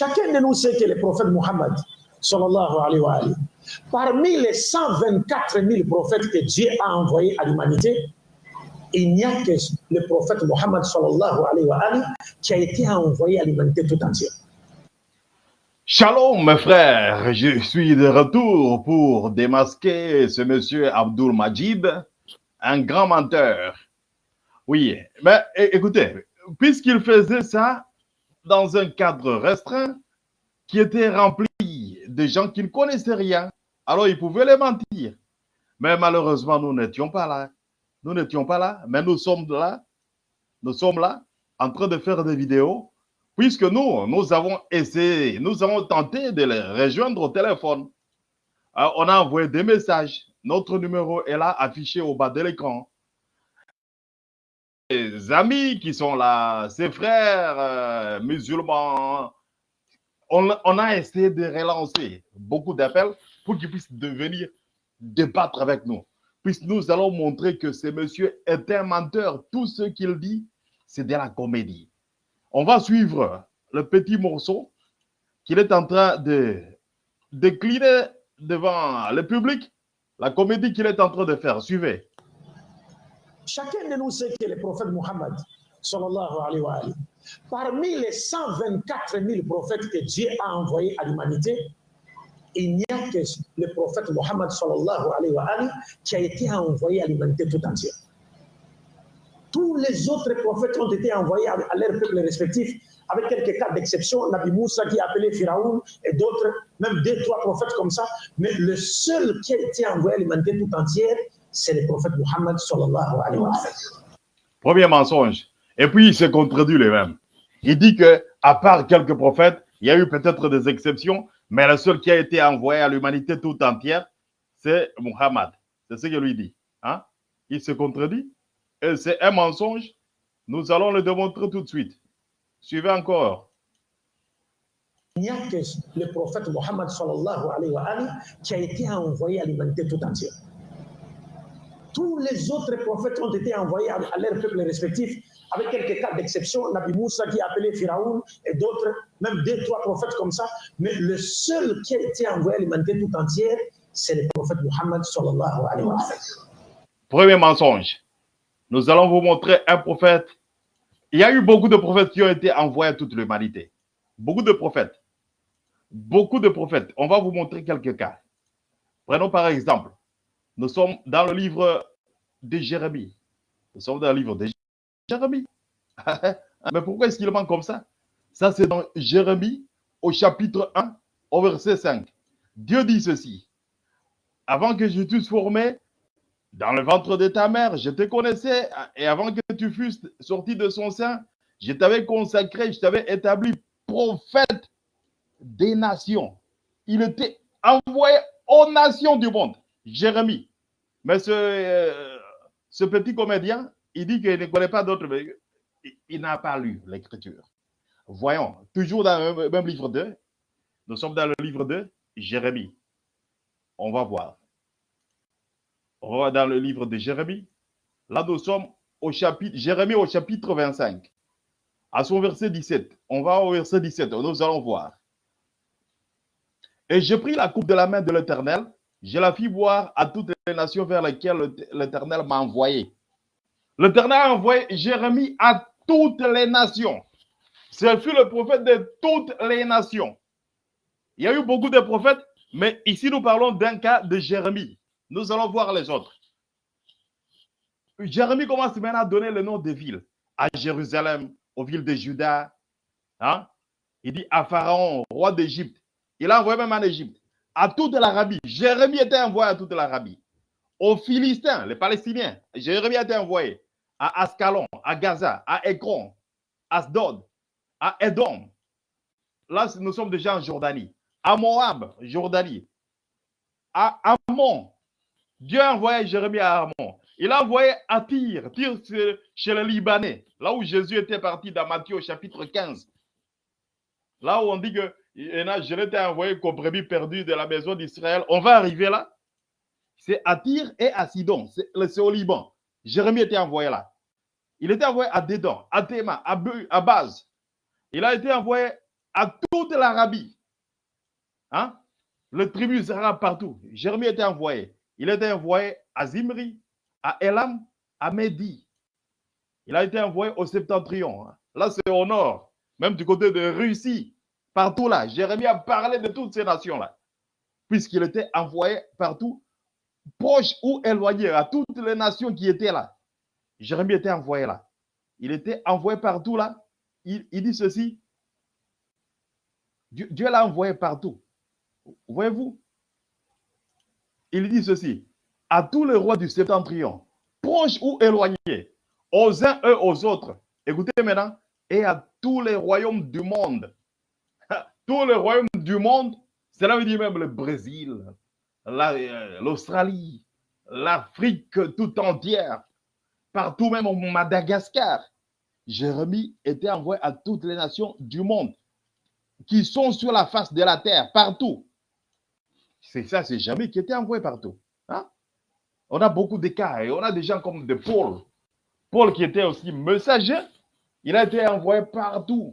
Chacun de nous sait que le prophète Mohammed, alayhi wa alayhi, parmi les 124 000 prophètes que Dieu a envoyés à l'humanité, il n'y a que le prophète Mohammed alayhi wa alayhi, qui a été envoyé à l'humanité tout entière. Shalom mes frères, je suis de retour pour démasquer ce monsieur Abdul Majid, un grand menteur. Oui, mais écoutez, puisqu'il faisait ça dans un cadre restreint qui était rempli de gens qui ne connaissaient rien, alors il pouvait les mentir. Mais malheureusement, nous n'étions pas là. Nous n'étions pas là, mais nous sommes là. Nous sommes là en train de faire des vidéos puisque nous, nous avons essayé, nous avons tenté de les rejoindre au téléphone. Euh, on a envoyé des messages. Notre numéro est là, affiché au bas de l'écran. Les amis qui sont là, ses frères euh, musulmans, on, on a essayé de relancer beaucoup d'appels pour qu'ils puissent devenir débattre avec nous. Puisque nous allons montrer que ce monsieur est un menteur. Tout ce qu'il dit, c'est de la comédie. On va suivre le petit morceau qu'il est en train de décliner devant le public, la comédie qu'il est en train de faire. Suivez. Chacun de nous sait que le prophète Mohammed, sallallahu alayhi wa alayhi, parmi les 124 000 prophètes que Dieu a envoyés à l'humanité, il n'y a que le prophète Mohammed, sallallahu alayhi wa qui a été envoyé à l'humanité tout entière. Tous les autres prophètes ont été envoyés à leurs peuples respectifs, avec quelques cas d'exception, Nabi Moussa qui a appelé Pharaon et d'autres, même deux, trois prophètes comme ça. Mais le seul qui a été envoyé à l'humanité tout entière, c'est le prophète Mohammed sallallahu alayhi wa sallam. Premier mensonge. Et puis, il se contredit lui-même. Il dit que, à part quelques prophètes, il y a eu peut-être des exceptions, mais le seul qui a été envoyé à l'humanité tout entière, c'est Muhammad. C'est ce qu'il lui dit. Hein? Il se contredit. Et c'est un mensonge. Nous allons le démontrer tout de suite. Suivez encore. Il n'y a que le prophète Mohammed sallallahu alayhi wa alayhi, qui a été envoyé à l'humanité tout entière. Tous les autres prophètes ont été envoyés à, leurs peuples respectifs, avec quelques cas d'exception, Nabi Moussa qui a appelé Pharaon et d'autres, même deux, trois prophètes comme ça. Mais le seul qui a été envoyé à l'humanité tout entière, c'est le prophète sallam. Premier mensonge. Nous allons vous montrer un prophète. Il y a eu beaucoup de prophètes qui ont été envoyés à toute l'humanité. Beaucoup de prophètes. Beaucoup de prophètes. On va vous montrer quelques cas. Prenons par exemple, nous sommes dans le livre de Jérémie. Nous sommes dans le livre de Jérémie. Mais pourquoi est-ce qu'il manque comme ça? Ça, c'est dans Jérémie au chapitre 1, au verset 5. Dieu dit ceci. Avant que je t'eusse formé, dans le ventre de ta mère, je te connaissais, et avant que tu fusses sorti de son sein, je t'avais consacré, je t'avais établi prophète des nations. Il était envoyé aux nations du monde. Jérémie. Mais ce, euh, ce petit comédien, il dit qu'il ne connaît pas d'autres, il, n'a pas lu l'écriture. Voyons, toujours dans le même livre 2, nous sommes dans le livre 2, Jérémie. On va voir. On va dans le livre de Jérémie. Là, nous sommes au chapitre, Jérémie au chapitre 25, à son verset 17. On va au verset 17, nous allons voir. Et j'ai pris la coupe de la main de l'Éternel, je la fis boire à toutes les nations vers lesquelles l'Éternel m'a envoyé. L'Éternel a envoyé Jérémie à toutes les nations. Ce fut le prophète de toutes les nations. Il y a eu beaucoup de prophètes, mais ici nous parlons d'un cas de Jérémie. Nous allons voir les autres. Jérémie commence maintenant à donner le nom des villes. À Jérusalem, aux villes de Juda. Hein? Il dit à Pharaon, roi d'Égypte. Il a envoyé même en Égypte. À toute l'Arabie. Jérémie était envoyé à toute l'Arabie. Aux Philistins, les Palestiniens. Jérémie été envoyé à Ascalon, à Gaza, à Ekron, à Asdod, à Edom. Là, nous sommes déjà en Jordanie. À Moab, Jordanie. À Ammon. Dieu a envoyé Jérémie à Ammon. Il a envoyé à Tyr, Tyr chez les Libanais, là où Jésus était parti dans Matthieu chapitre 15. Là où on dit que je l'ai envoyé comme brebis perdu de la maison d'Israël. On va arriver là. C'est à Tyr et à Sidon. C'est au Liban. Jérémie était envoyé là. Il était envoyé à Dédan, à Théma, à, Baz. Il a été envoyé à toute l'Arabie. Hein? Le tribu sera partout. Jérémie était envoyé. Il était envoyé à Zimri, à Elam, à Mehdi. Il a été envoyé au septentrion. Là, c'est au nord, même du côté de Russie, partout là. Jérémie a parlé de toutes ces nations-là, puisqu'il était envoyé partout, proche ou éloigné, à toutes les nations qui étaient là. Jérémie était envoyé là. Il était envoyé partout là. Il, dit ceci. Dieu, l'a envoyé partout. Voyez-vous? Il dit ceci. À tous les rois du septentrion, proches ou éloignés, aux uns et aux autres. Écoutez maintenant. Et à tous les royaumes du monde. Tous les royaumes du monde, cela veut dire même le Brésil, euh, l'Australie, l'Afrique tout entière, partout même au Madagascar. Jérémie était envoyé à toutes les nations du monde qui sont sur la face de la terre, partout. C'est ça, c'est Jérémie qui était envoyé partout. Hein? On a beaucoup de cas et on a des gens comme de Paul. Paul qui était aussi messager, il a été envoyé partout.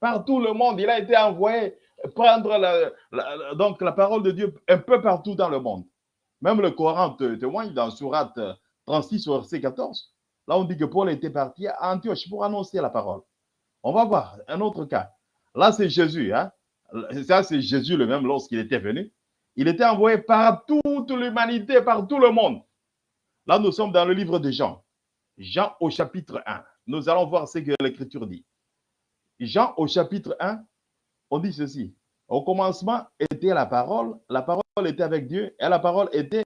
Partout le monde, il a été envoyé prendre la parole de Dieu un peu partout dans le monde. Même le Coran témoigne dans Surat 36, verset 14. Là, on dit que Paul était parti à Antioche pour annoncer la parole. On va voir un autre cas. Là, c'est Jésus. Hein? Ça, c'est Jésus le même lorsqu'il était venu. Il était envoyé par toute l'humanité, par tout le monde. Là, nous sommes dans le livre de Jean. Jean au chapitre 1. Nous allons voir ce que l'Écriture dit. Jean au chapitre 1, on dit ceci. Au commencement était la parole, la parole était avec Dieu et la parole était,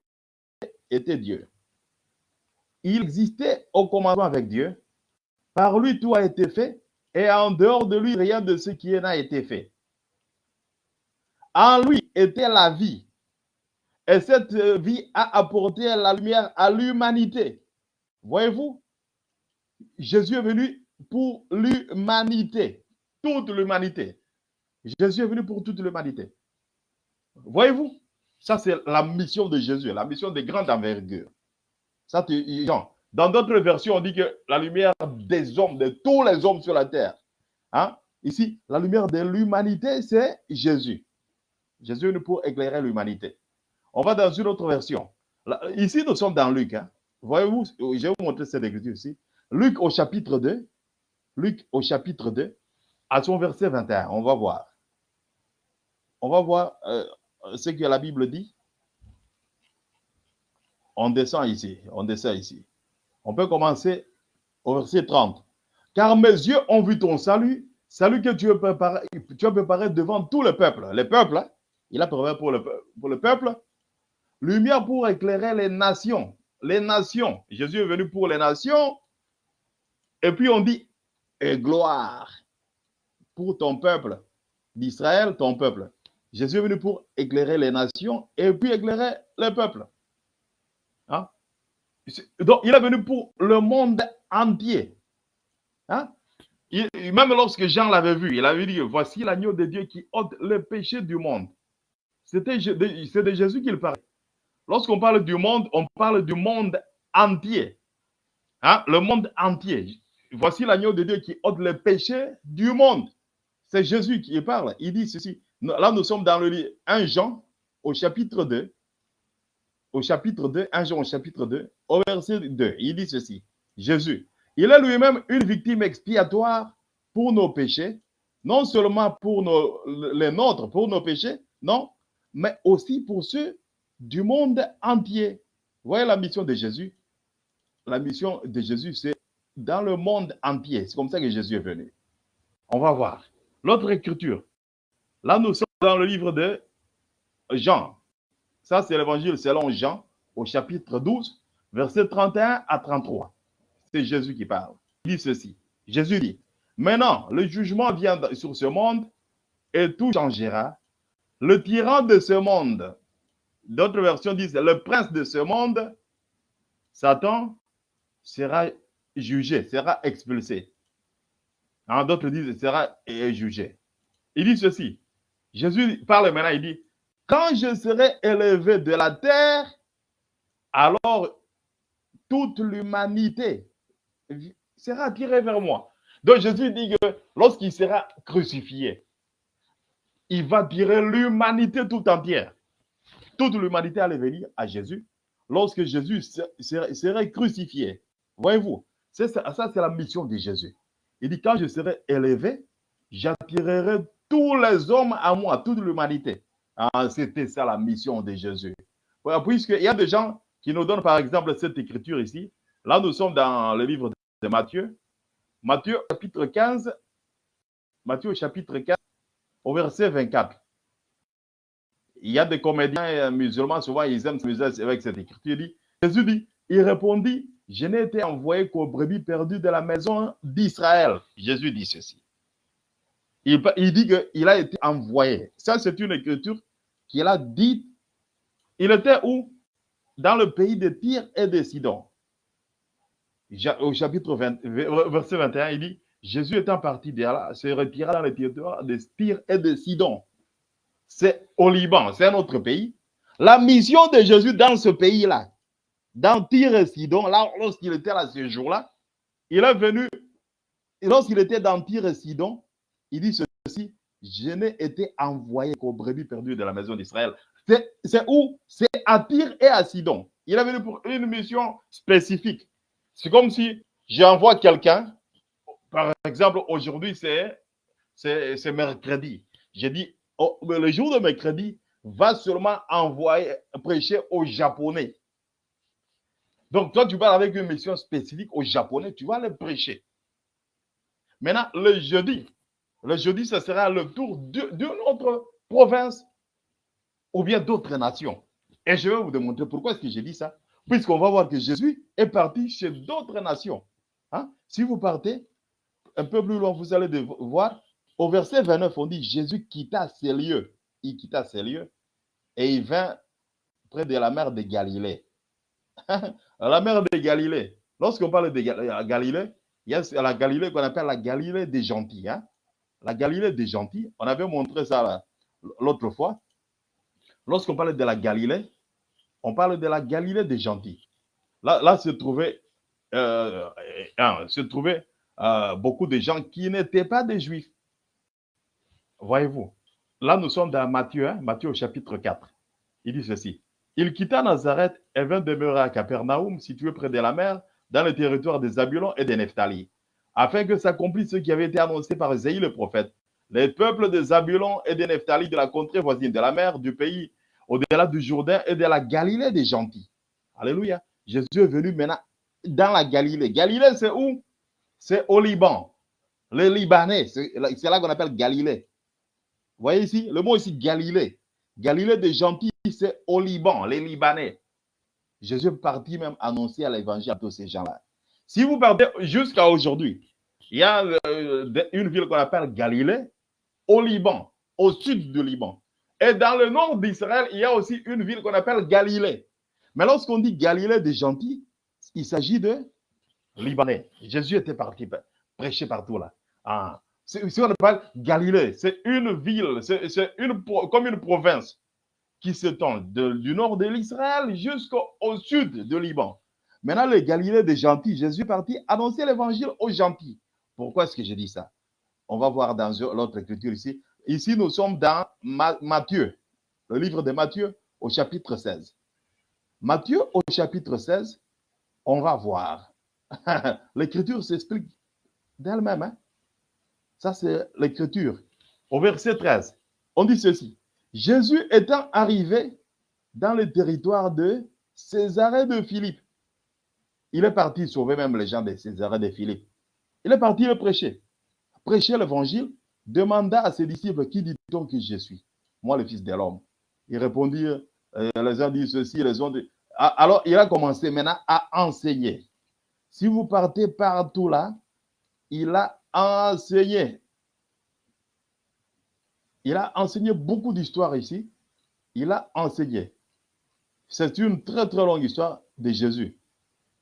Dieu. Il existait au commencement avec Dieu. Par lui, tout a été fait et en dehors de lui, rien de ce qui n'a été fait. En lui était la vie. Et cette vie a apporté la lumière à l'humanité. Voyez-vous, Jésus est venu pour l'humanité, toute l'humanité. Jésus est venu pour toute l'humanité. Voyez-vous, ça c'est la mission de Jésus, la mission de grande envergure. Ça, dans d'autres versions, on dit que la lumière des hommes, de tous les hommes sur la terre. Hein? Ici, la lumière de l'humanité, c'est Jésus. Jésus est venu pour éclairer l'humanité. On va dans une autre version. ici, nous sommes dans Luc. Hein? Voyez-vous, je vais vous montrer cette écriture ici. Luc au chapitre 2. Luc au chapitre 2, à son verset 21. On va voir. On va voir euh, ce que la Bible dit. On descend ici. On descend ici. On peut commencer au verset 30. Car mes yeux ont vu ton salut, salut que tu as préparé, tu as préparé devant tout le peuple. Le peuple, hein? il a préparé pour le, pour le peuple. Lumière pour éclairer les nations. Les nations. Jésus est venu pour les nations. Et puis on dit, et gloire pour ton peuple d'Israël, ton peuple. Jésus est venu pour éclairer les nations et puis éclairer le peuple. Hein? Donc, il est venu pour le monde entier. Hein? même lorsque Jean l'avait vu, il avait dit, voici l'agneau de Dieu qui ôte le péché du monde. C'était de Jésus qu'il parlait. Lorsqu'on parle du monde, on parle du monde entier. Hein? Le monde entier. Voici l'agneau de Dieu qui ôte le péché du monde. C'est Jésus qui parle. Il dit ceci. Là, nous sommes dans le livre 1 Jean, au chapitre 2. Au chapitre 2, 1 Jean au chapitre 2, au verset 2. Il dit ceci. Jésus, il est lui-même une victime expiatoire pour nos péchés, non seulement pour les nôtres, pour nos péchés, non, mais aussi pour ceux du monde entier. voyez la mission de Jésus. La mission de Jésus, c'est dans le monde entier. C'est comme ça que Jésus est venu. On va voir. L'autre écriture. Là, nous sommes dans le livre de Jean. Ça, c'est l'évangile selon Jean, au chapitre 12, versets 31 à 33. C'est Jésus qui parle. Il dit ceci. Jésus dit, maintenant, le jugement vient sur ce monde et tout changera. Le tyran de ce monde, d'autres versions disent, le prince de ce monde, Satan, sera jugé, sera expulsé. En d'autres disent, sera jugé. Il dit ceci. Jésus parle maintenant, il dit, quand je serai élevé de la terre, alors toute l'humanité sera attirée vers moi. Donc Jésus dit que lorsqu'il sera crucifié, il va tirer l'humanité tout entière. Toute l'humanité allait venir à Jésus lorsque Jésus serait crucifié. Voyez-vous, ça c'est la mission de Jésus. Il dit, quand je serai élevé, j'attirerai tous les hommes à moi, toute l'humanité. Ah, C'était ça la mission de Jésus. Puisqu'il y a des gens qui nous donnent par exemple cette écriture ici. Là, nous sommes dans le livre de Matthieu. Matthieu chapitre 15. Matthieu chapitre 15 au verset 24. Il y a des comédiens musulmans, souvent ils aiment s'amuser avec cette écriture. dit, Jésus dit, il répondit, je n'ai été envoyé qu'aux brebis perdues de la maison d'Israël. Jésus dit ceci. Il, dit qu'il a été envoyé. Ça, c'est une écriture qu'il a dit. Il était où? Dans le pays de Tyr et de Sidon. Au chapitre 20, verset 21, il dit Jésus étant parti de là, se retira dans le territoire de Tyr et de Sidon. C'est au Liban, c'est un autre pays. La mission de Jésus dans ce pays-là, dans Tyr et Sidon, là, lorsqu'il était là ce jour-là, il est venu, lorsqu'il était dans Tyr et Sidon, il dit ceci, je n'ai été envoyé qu'aux brebis perdues de la maison d'Israël. C'est où? C'est à Tyr et à Sidon. Il est venu pour une mission spécifique. C'est comme si j'envoie quelqu'un, par exemple, aujourd'hui, c'est mercredi. J'ai dit, oh, le jour de mercredi, va seulement envoyer, prêcher aux Japonais. Donc, toi, tu parles avec une mission spécifique aux Japonais, tu vas les prêcher. Maintenant, le jeudi, le jeudi, ce sera le tour d'une autre province ou bien d'autres nations. Et je vais vous démontrer pourquoi est-ce que j'ai dit ça. Puisqu'on va voir que Jésus est parti chez d'autres nations. Hein? Si vous partez un peu plus loin, vous allez voir, au verset 29, on dit Jésus quitta ces lieux. Il quitta ces lieux et il vint près de la mer de Galilée. la mer de Galilée. Lorsqu'on parle de Galilée, il y a la Galilée qu'on appelle la Galilée des gentils. Hein? la Galilée des gentils. On avait montré ça l'autre fois. Lorsqu'on parle de la Galilée, on parle de la Galilée des gentils. Là, se trouvaient, euh, euh, beaucoup de gens qui n'étaient pas des juifs. Voyez-vous, là nous sommes dans Matthieu, hein, Matthieu au chapitre 4. Il dit ceci. Il quitta Nazareth et vint demeurer à Capernaum, situé près de la mer, dans le territoire des Zabulons et des Nephtali afin que s'accomplisse ce qui avait été annoncé par Isaïe le prophète. Les peuples de Zabulon et de Nephtali de la contrée voisine de la mer, du pays au-delà du Jourdain et de la Galilée des gentils. Alléluia. Jésus est venu maintenant dans la Galilée. Galilée, c'est où? C'est au Liban. Les Libanais, c'est là qu'on appelle Galilée. Vous voyez ici, le mot ici, Galilée. Galilée des gentils, c'est au Liban, les Libanais. Jésus est parti même annoncer à l'évangile à tous ces gens-là. Si vous partez jusqu'à aujourd'hui, il y a euh, une ville qu'on appelle Galilée, au Liban, au sud du Liban. Et dans le nord d'Israël, il y a aussi une ville qu'on appelle Galilée. Mais lorsqu'on dit Galilée des gentils, il s'agit de Libanais. Jésus était parti prêcher partout là. Ah. Si on parle Galilée, c'est une ville, c'est une, comme une province qui s'étend du nord de l'Israël jusqu'au sud du Liban. Maintenant, les Galilées des gentils, Jésus est parti annoncer l'évangile aux gentils. Pourquoi est-ce que je dis ça? On va voir dans l'autre écriture ici. Ici, nous sommes dans Matthieu, le livre de Matthieu au chapitre 16. Matthieu au chapitre 16, on va voir. l'écriture s'explique d'elle-même. Hein? Ça, c'est l'écriture. Au verset 13, on dit ceci. Jésus étant arrivé dans le territoire de Césarée de Philippe, il est parti sauver même les gens de César et de Philippe. Il est parti le prêcher. Prêcher l'évangile, demanda à ses disciples, qui dit-on que je suis? Moi, le fils de l'homme. Il répondit, euh, les uns disent ceci, les autres. Ah, alors, il a commencé maintenant à enseigner. Si vous partez partout là, il a enseigné. Il a enseigné beaucoup d'histoires ici. Il a enseigné. C'est une très, très longue histoire de Jésus.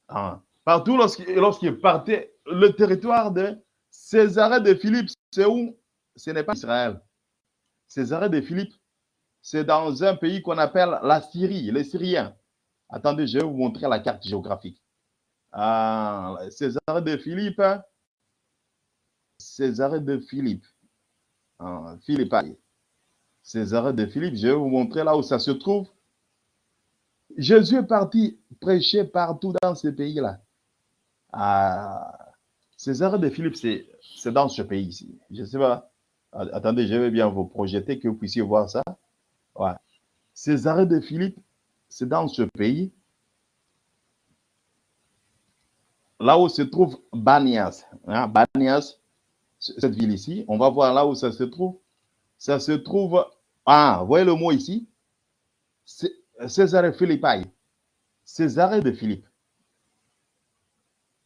Ah. Partout lorsqu'il partait, le territoire de Césarée de Philippe, c'est où? Ce n'est pas Israël. Césarée de Philippe, c'est dans un pays qu'on appelle la Syrie, les Syriens. Attendez, je vais vous montrer la carte géographique. Ah, Césarée de Philippe, Césarée de Philippe, ah, Philippi. César de Philippe, je vais vous montrer là où ça se trouve. Jésus est parti prêcher partout dans ce pays-là. Ah, de Philippe, c'est dans ce pays ici. Je ne sais pas. Attendez, je vais bien vous projeter que vous puissiez voir ça. Ouais. César de Philippe, c'est dans ce pays. Là où se trouve Banias. Hein, Banias, cette ville ici. On va voir là où ça se trouve. Ça se trouve. Ah, voyez le mot ici? César Philippi. César de Philippe.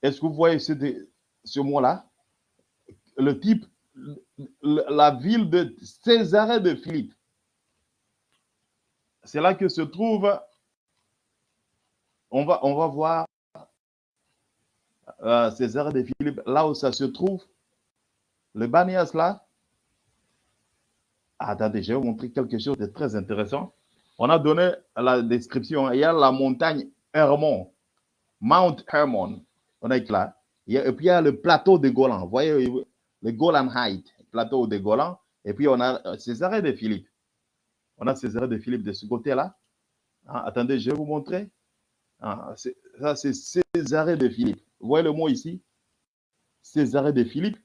Est-ce que vous voyez ce, mot-là? Le type, la ville de César de Philippe. C'est là que se trouve, on va, voir euh, César de Philippe, là où ça se trouve, le Banias là. Attendez, je vais vous montrer quelque chose de très intéressant. On a donné la description. Il y a la montagne Hermon, Mount Hermon. On est là. et puis il y a le plateau de Golan. Vous voyez le Golan Height, plateau de Golan. Et puis on a euh, César de Philippe. On a César de Philippe de ce côté-là. Ah, attendez, je vais vous montrer. Ah, ça, c'est César de Philippe. Vous voyez le mot ici? César de Philippe.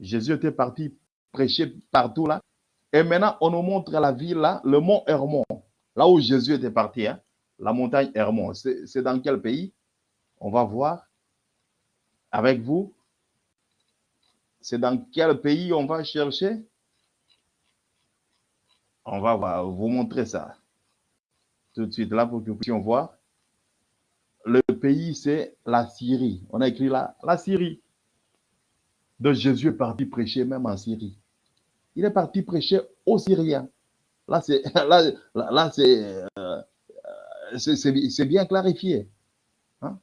Jésus était parti prêcher partout là. Et maintenant, on nous montre la ville là, le mont Hermon, là où Jésus était parti, hein, la montagne Hermon. C'est dans quel pays? On va voir avec vous. C'est dans quel pays on va chercher? On va vous montrer ça tout de suite là pour que vous puissiez voir. Le pays, c'est la Syrie. On a écrit là, la Syrie. De Jésus est parti prêcher même en Syrie. Il est parti prêcher aux Syriens. Là, c'est là, là, euh, bien clarifié. Hein?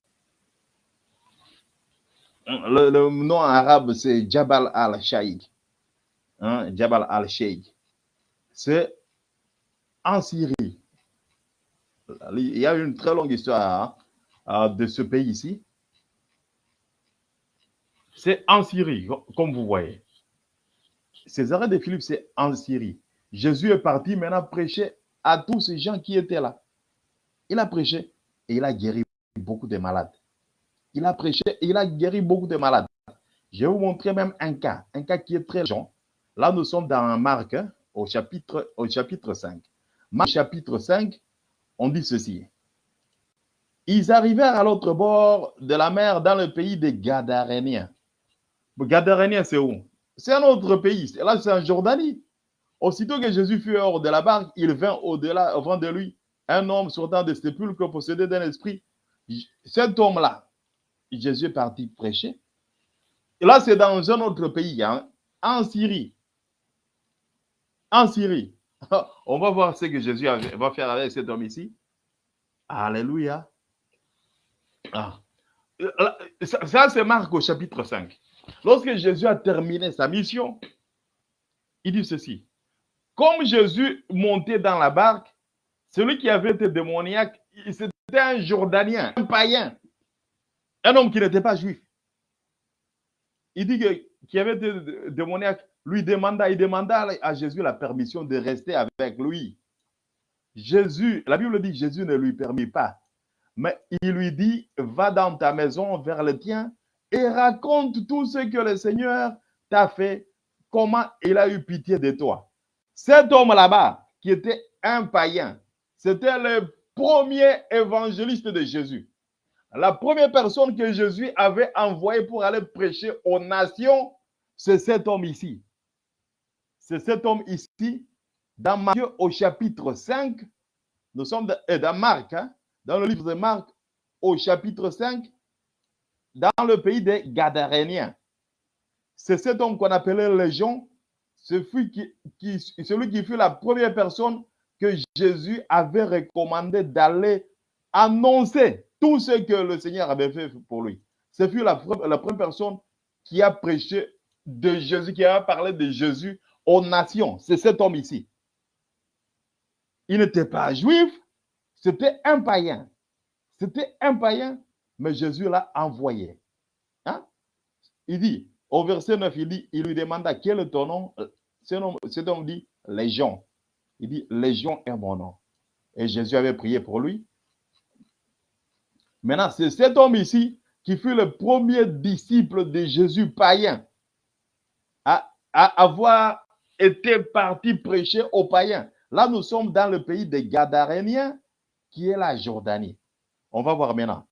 Le, nom arabe, c'est Jabal al-Shaykh. Hein? Jabal al-Shaykh. C'est en Syrie. Il y a une très longue histoire hein, de ce pays ici. C'est en Syrie, comme vous voyez. César de Philippe, c'est en Syrie. Jésus est parti maintenant prêcher à tous ces gens qui étaient là. Il a prêché et il a guéri beaucoup de malades. Il a prêché et il a guéri beaucoup de malades. Je vais vous montrer même un cas, un cas qui est très long. Là, nous sommes dans Marc, hein, au, chapitre, au chapitre 5. Marc, chapitre 5, on dit ceci. Ils arrivèrent à l'autre bord de la mer dans le pays des Gadaréniens. Gadaréniens, c'est où? C'est un autre pays. Là, c'est en Jordanie. Aussitôt que Jésus fut hors de la barque, il vint au-delà, avant de lui, un homme sortant des sépulcres possédé d'un esprit. Cet homme-là, Jésus est parti prêcher. Et là, c'est dans un autre pays, hein, en Syrie. En Syrie. On va voir ce que Jésus va faire avec cet homme ici. Alléluia. Ah. Ça, c'est Marc au chapitre 5. Lorsque Jésus a terminé sa mission, il dit ceci. Comme Jésus montait dans la barque, celui qui avait été démoniaque, c'était un Jordanien, un païen, un homme qui n'était pas juif. Il dit que qui avait été démoniaque, lui demanda, il demanda à Jésus la permission de rester avec lui. Jésus, la Bible dit, Jésus ne lui permit pas. Mais il lui dit, va dans ta maison vers le tien et raconte tout ce que le Seigneur t'a fait, comment il a eu pitié de toi. Cet homme là-bas, qui était un païen, c'était le premier évangéliste de Jésus. La première personne que Jésus avait envoyée pour aller prêcher aux nations, c'est cet homme ici. C'est cet homme ici, dans Matthieu au chapitre 5. Nous sommes dans Marc, hein, dans le livre de Marc au chapitre 5, dans le pays des Gadaréniens. C'est cet homme qu'on appelait Légion, celui qui fut la première personne que Jésus avait recommandé d'aller annoncer tout ce que le Seigneur avait fait pour lui. Ce fut la première personne qui a prêché de Jésus, qui a parlé de Jésus aux nations. C'est cet homme ici. Il n'était pas juif, c'était un païen. C'était un païen mais Jésus l'a envoyé. Hein? Il dit, au verset 9, il dit, il lui demanda quel est ton nom? Cet homme, dit, Légion. Il dit, Légion est mon nom. Et Jésus avait prié pour lui. Maintenant, c'est cet homme ici qui fut le premier disciple de Jésus païen à, à avoir été parti prêcher aux païens. Là, nous sommes dans le pays des Gadaréniens, qui est la Jordanie. On va voir maintenant.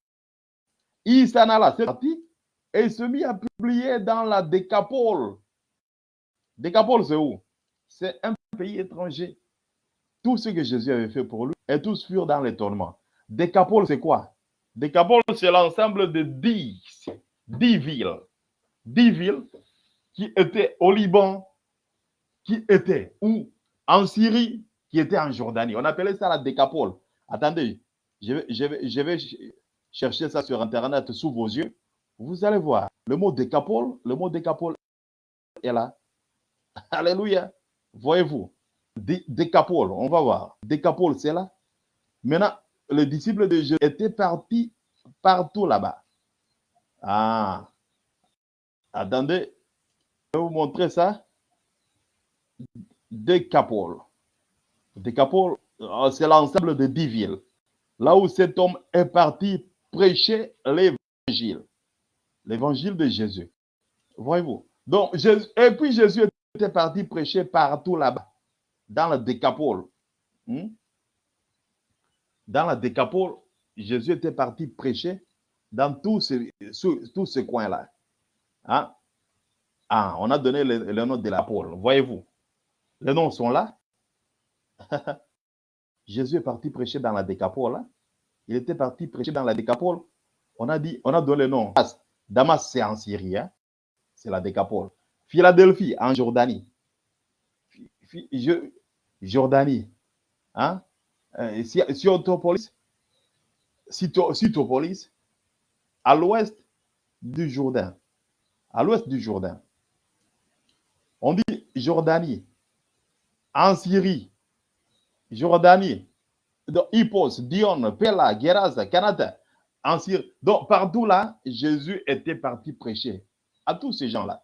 Il s'en alla, c'est parti, et il se mit à publier dans la Décapole. Décapole, c'est où? C'est un pays étranger. Tout ce que Jésus avait fait pour lui, et tous furent dans l'étonnement. Décapole, c'est quoi? Décapole, c'est l'ensemble de dix, dix villes. Dix villes qui étaient au Liban, qui étaient où? En Syrie, qui étaient en Jordanie. On appelait ça la Décapole. Attendez, je vais, je vais, je vais chercher ça sur Internet sous vos yeux. Vous allez voir. Le mot Décapole, le mot Décapole est là. Alléluia. Voyez-vous. Décapole, on va voir. Décapole, c'est là. Maintenant, le disciple de Jésus était parti partout là-bas. Ah. Attendez, je vais vous montrer ça. Décapole. Décapole, euh, c'est l'ensemble de dix villes. Là où cet homme est parti prêcher l'évangile. L'évangile de Jésus. Voyez-vous. Donc, et puis Jésus était parti prêcher partout là-bas, dans le Décapole. Hmm? Dans la Décapole, Jésus était parti prêcher dans tous ces, coins-là. Hein? Ah, on a donné le, nom de l'apôtre. Voyez-vous, les noms sont là. Jésus est parti prêcher dans la Décapole. Là. Il était parti prêcher dans la Décapole. On a dit, on a donné le nom. Damas, c'est en Syrie. Hein? C'est la Décapole. Philadelphie, en Jordanie. Jordanie. Hein? Euh, à l'ouest du Jourdain. À l'ouest du Jourdain. On dit Jordanie. En Syrie, Jordanie, Hippos, Dion, Pella, Geraz, Canada, en Syrie. Donc, partout là, Jésus était parti prêcher à tous ces gens-là.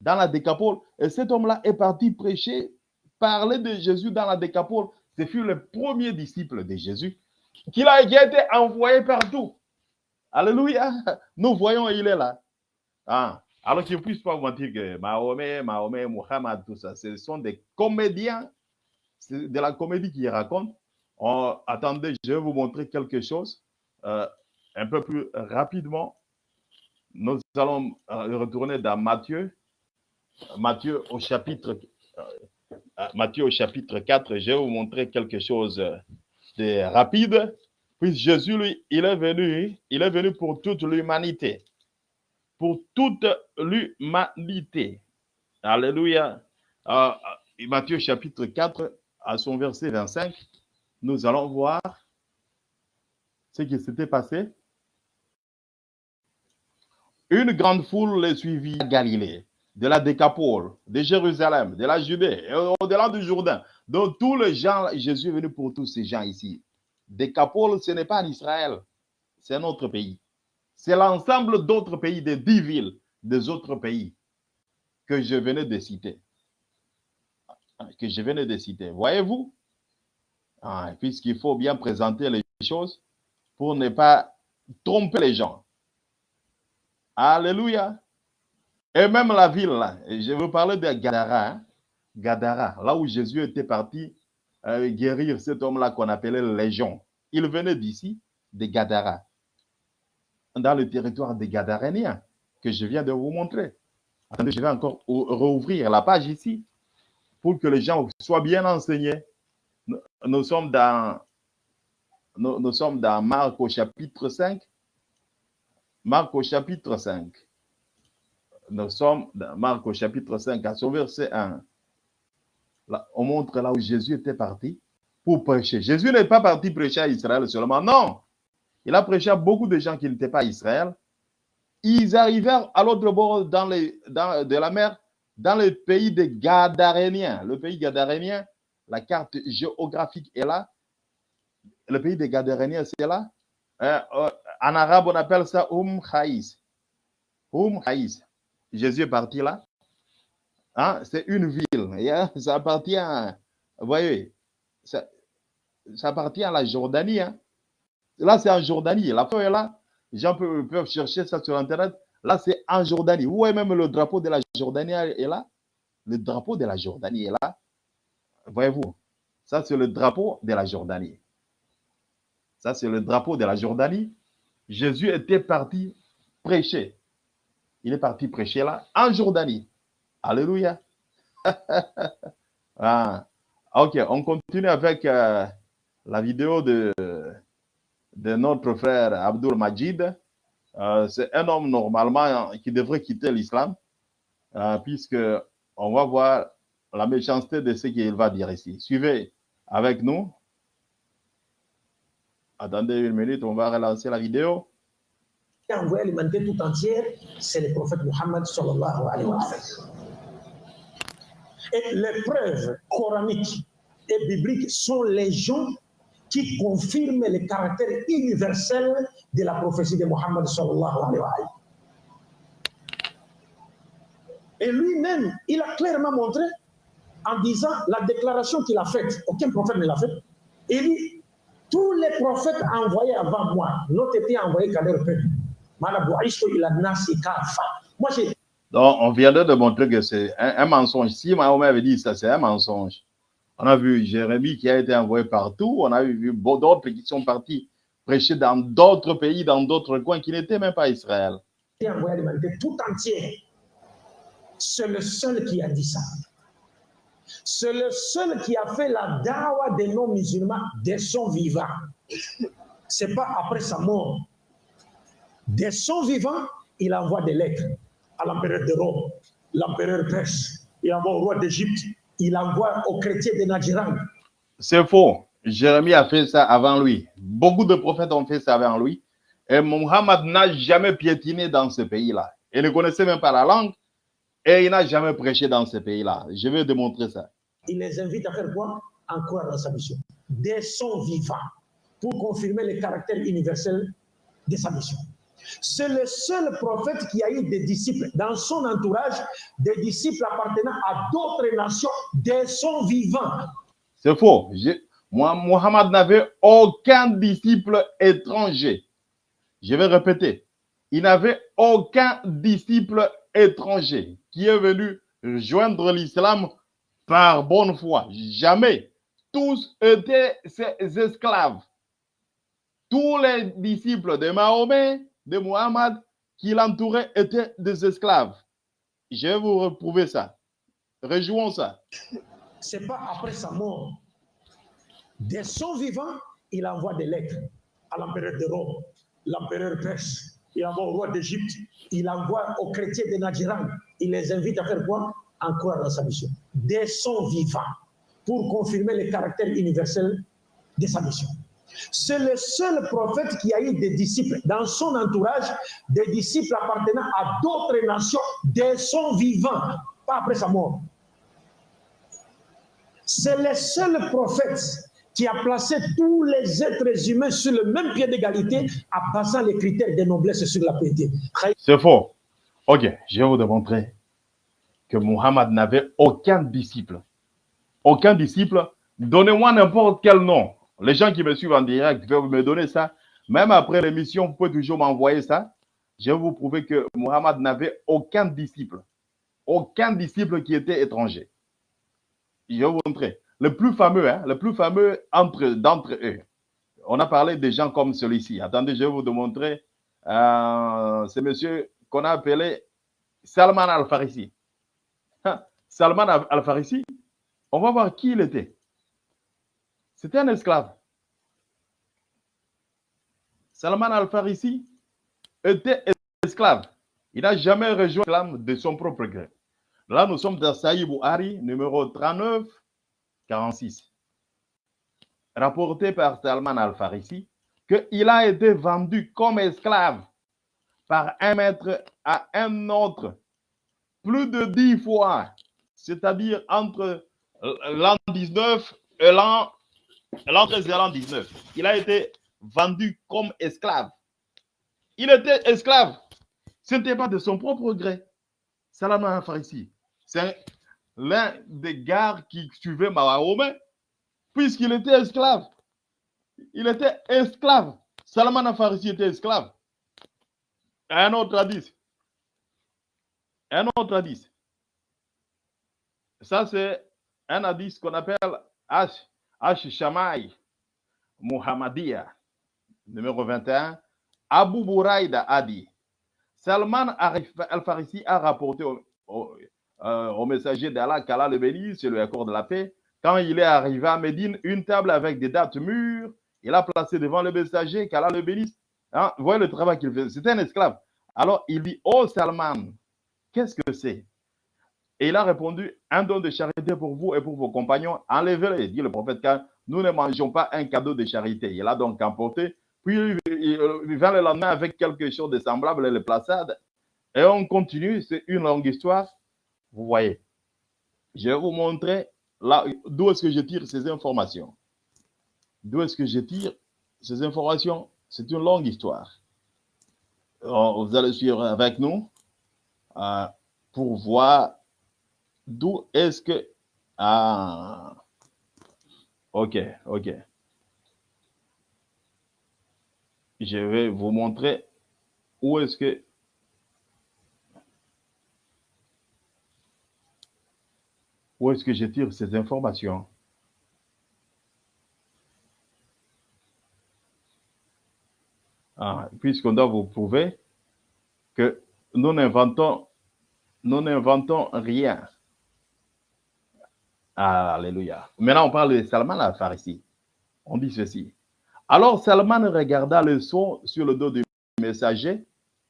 Dans la décapole, et cet homme-là est parti prêcher, parler de Jésus dans la décapole ce fut le premier disciple de Jésus qui a, été envoyé partout. Alléluia. Nous voyons, il est là. Ah. Alors je ne puisse pas vous mentir que Mahomet, Mahomet, Muhammad, tout ça, ce sont des comédiens. C'est de la comédie qui racontent. Oh, attendez, je vais vous montrer quelque chose euh, un peu plus rapidement. Nous allons euh, retourner dans Matthieu. Matthieu au chapitre euh, Matthieu au chapitre 4, je vais vous montrer quelque chose de rapide. Puis Jésus, lui, il est venu, il est venu pour toute l'humanité. Pour toute l'humanité. Alléluia. Matthieu chapitre 4, à son verset 25, nous allons voir ce qui s'était passé. Une grande foule les suivit à Galilée de la Décapole, de Jérusalem, de la Judée, au-delà du Jourdain. Donc, tous les gens, Jésus est venu pour tous ces gens ici. Décapole, ce n'est pas Israël, c'est un autre pays. C'est l'ensemble d'autres pays, des dix villes, des autres pays que je venais de citer. Que je venais de citer. Voyez-vous? Ah, puisqu'il faut bien présenter les choses pour ne pas tromper les gens. Alléluia. Et même la ville, je veux parler de Gadara, hein. Gadara, là où Jésus était parti euh, guérir cet homme-là qu'on appelait Légion. Il venait d'ici, de Gadara, dans le territoire des Gadaréniens, que je viens de vous montrer. Attendez, je vais encore rouvrir la page ici pour que les gens soient bien enseignés. Nous, sommes dans, nous, sommes dans Marc au chapitre 5. Marc au chapitre 5 nous sommes dans Marc au chapitre 5, à son verset 1. Là, on montre là où Jésus était parti pour prêcher. Jésus n'est pas parti prêcher à Israël seulement, non. Il a prêché à beaucoup de gens qui n'étaient pas à Israël. Ils arrivèrent à l'autre bord dans dans, de la mer, dans le pays des Gadaréniens. Le pays gadarénien, la carte géographique est là. Le pays des Gadaréniens, c'est là. Euh, euh, en arabe, on appelle ça Um Haïs. Um Haïs. Jésus est parti là. Hein, c'est une ville. Et, hein, ça appartient, vous voyez, ça, appartient à la Jordanie. Hein. Là, c'est en Jordanie. La feuille est là. Les gens peuvent, peuvent chercher ça sur Internet. Là, c'est en Jordanie. Vous voyez même le drapeau de la Jordanie est là? Le drapeau de la Jordanie est là. Voyez-vous, ça, c'est le drapeau de la Jordanie. Ça, c'est le drapeau de la Jordanie. Jésus était parti prêcher. Il est parti prêcher là, en Jordanie. Alléluia. ah. Ok, on continue avec euh, la vidéo de, de notre frère Abdul Majid. Euh, c'est un homme normalement qui devrait quitter l'islam, euh, puisque on va voir la méchanceté de ce qu'il va dire ici. Suivez avec nous. Attendez une minute, on va relancer la vidéo. envoyé l'humanité tout entière, c'est le prophète sallam. Et les preuves coraniques et bibliques sont les gens qui confirment le caractère universel de la prophétie de sallam. Et lui-même, il a clairement montré en disant la déclaration qu'il a faite, aucun prophète ne l'a faite. Il dit, tous les prophètes envoyés avant moi n'ont été envoyés qu'à leur peuple. Moi, j'ai Donc, on vient de montrer que c'est un, un mensonge. Si Mahomet avait dit ça, c'est un mensonge. On a vu Jérémie qui a été envoyé partout. On a vu d'autres qui sont partis prêcher dans d'autres pays, dans d'autres coins qui n'étaient même pas Israël. tout entière. C'est le seul qui a dit ça. C'est le seul qui a fait la dawa des non-musulmans dès son vivant. C'est pas après sa mort. Dès son vivant, il envoie des lettres à l'empereur de Rome, l'empereur perse, il envoie au roi d'Égypte, il envoie aux chrétiens de Nadjiran. C'est faux. Jérémie a fait ça avant lui. Beaucoup de prophètes ont fait ça avant lui. Et Mohammed n'a jamais piétiné dans ce pays-là. Il ne connaissait même pas la langue et il n'a jamais prêché dans ce pays-là. Je vais démontrer ça. il les invite à faire quoi? En croire dans sa mission. Dès son vivant, pour confirmer le caractère universel de sa mission. C'est le seul prophète qui a eu des disciples dans son entourage, des disciples appartenant à d'autres nations dès son vivant. C'est faux. Je- moi, Mohammed n'avait aucun disciple étranger. Je vais répéter. Il n'avait aucun disciple étranger qui est venu rejoindre l'islam par bonne foi. Jamais. Tous étaient ses esclaves. Tous les disciples de Mahomet, de Mohammed, qui l'entouraient étaient des esclaves. Je vais vous reprouver ça. Rejouons ça. C'est pas après sa mort. Dès son vivant, il envoie des lettres à l'empereur de Rome, l'empereur perse, envoie au roi d'Égypte, il envoie aux chrétiens de Nadjiran. Il les invite à faire quoi? En croire dans sa mission. Dès son vivant, pour confirmer le caractère universel de sa mission. C'est le seul prophète qui a eu des disciples dans son entourage, des disciples appartenant à d'autres nations dès son vivant, pas après sa mort. C'est le seul prophète qui a placé tous les êtres humains sur le même pied d'égalité en passant les critères de noblesse sur la piété. C'est faux. Ok, je vais vous démontrer que Muhammad n'avait aucun disciple. Aucun disciple. Donnez-moi n'importe quel nom. Les gens qui me suivent en direct peuvent me donner ça. Même après l'émission, vous pouvez toujours m'envoyer ça. Je vais vous prouver que Muhammad n'avait aucun disciple. Aucun disciple qui était étranger. Je vais vous montrer. Le plus fameux, hein, le plus fameux entre d'entre eux. On a parlé des gens comme celui-ci. Attendez, je vais vous démontrer. Euh, c'est monsieur qu'on a appelé Salman Al-Farisi. Hein, Salman Al-Farisi, on va voir qui il était. C'était un esclave. Salman Al-Farisi était esclave. Il n'a jamais rejoint l'islam de son propre gré. Là, nous sommes dans Saïd Bouhari, numéro 39, 46. Rapporté par Salman Al-Farisi qu'il a été vendu comme esclave par un maître à un autre plus de dix fois, c'est-à-dire entre l'an 19 et l'an l'an 13 et l'an 19. Il a été vendu comme esclave. Il était esclave. Ce n'était pas de son propre gré. C'est un, l'un des gars qui suivait Mahomet, puisqu'il était esclave. Il était esclave. Salman Farisi était esclave. Un autre hadith. Un autre hadith. Ça, c'est un hadith qu'on appelle H. H. Shamay Muhammadiya, numéro 21. Abu Buraïda a dit Salman al-Farisi a rapporté au, au messager d'Allah qu'Allah le bénisse, c'est le accord de la paix. Quand il est arrivé à Médine, une table avec des dates mûres, il a placé devant le messager qu'Allah le bénisse. Hein, vous voyez le travail qu'il fait. C'était un esclave. Alors il dit Oh Salman, qu'est-ce que c'est? Et il a répondu Un don de charité pour vous et pour vos compagnons. Enlevez-le, dit le prophète, nous ne mangeons pas un cadeau de charité. Il a donc emporté. Puis il vient le lendemain avec quelque chose de semblable le plaça. Et on continue. C'est une longue histoire. Vous voyez. Je vais vous montrer là d'où est-ce que je tire ces informations. D'où est-ce que je tire ces informations? C'est une longue histoire. Vous allez suivre avec nous euh, pour voir d'où est-ce que... Ah, ok, ok. Je vais vous montrer où est-ce que... Où est-ce que je tire ces informations? Ah, puisqu'on doit vous prouver que nous n'inventons, rien. Alléluia. Maintenant, on parle de Salman al-Farisi. On dit ceci. Alors Salman regarda le son sur le dos du messager,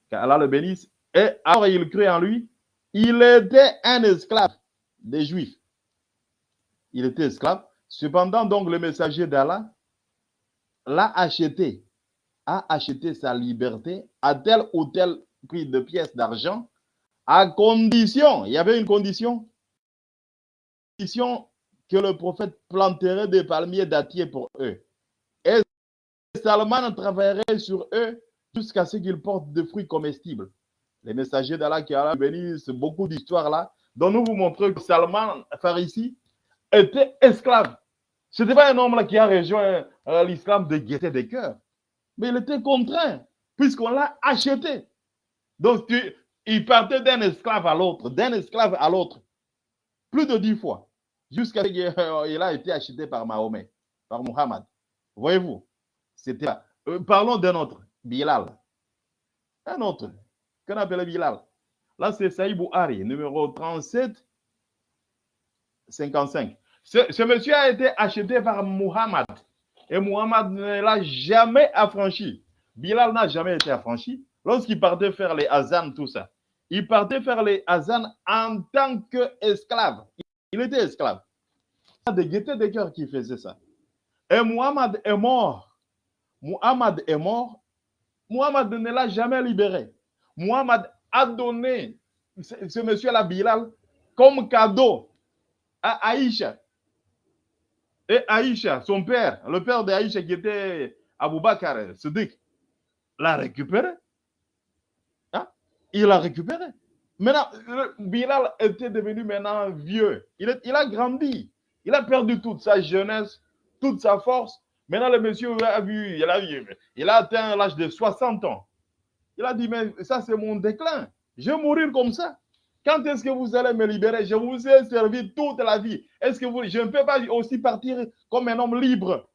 qu'Allah le bénisse, et alors il crut en lui. Il était un esclave des Juifs. Il était esclave. Cependant, donc, le messager d'Allah l'a acheté a acheté sa liberté à tel ou tel prix de pièces d'argent, à condition, il y avait une condition, condition que le prophète planterait des palmiers dattiers pour eux. Et Salman travaillerait sur eux jusqu'à ce qu'ils portent des fruits comestibles. Les messagers d'Allah qui Allah bénissent beaucoup d'histoires là, dont nous vous montrons que Salman Farisi était esclave. Ce n'était pas un homme là qui a rejoint euh, l'islam de gaieté des cœurs mais il était contraint, puisqu'on l'a acheté. Donc, il partait d'un esclave à l'autre, d'un esclave à l'autre, plus de dix fois, jusqu'à ce qu'il a été acheté par Mahomet, par Muhammad. Voyez-vous, c'était euh, parlons d'un autre, Bilal. Un autre, qu'on appelle Bilal. Là, c'est Saïd Bouhari, numéro 37, 55. Ce, monsieur a été acheté par Muhammad. Et Muhammad ne l'a jamais affranchi. Bilal n'a jamais été affranchi. Lorsqu'il partait faire les azans, tout ça, il partait faire les azans en tant qu'esclave. Il était esclave. Il a des gaietés de cœur qui faisaient ça. Et Muhammad est mort. Muhammad est mort. Muhammad ne l'a jamais libéré. Muhammad a donné ce, ce monsieur-là, Bilal, comme cadeau à Aïcha. Et Aïcha, son père, le père d'Aïcha qui était Abou Siddiq, l'a récupéré. Hein? Il l'a récupéré. Maintenant, Bilal était devenu maintenant vieux. Il, a grandi. Il a perdu toute sa jeunesse, toute sa force. Maintenant, le monsieur a vu, il a, il a atteint l'âge de 60 ans. Il a dit, mais ça, c'est mon déclin. Je vais mourir comme ça. Quand est-ce que vous allez me libérer? Je vous ai servi toute la vie. Est-ce que vous, je ne peux pas aussi partir comme un homme libre?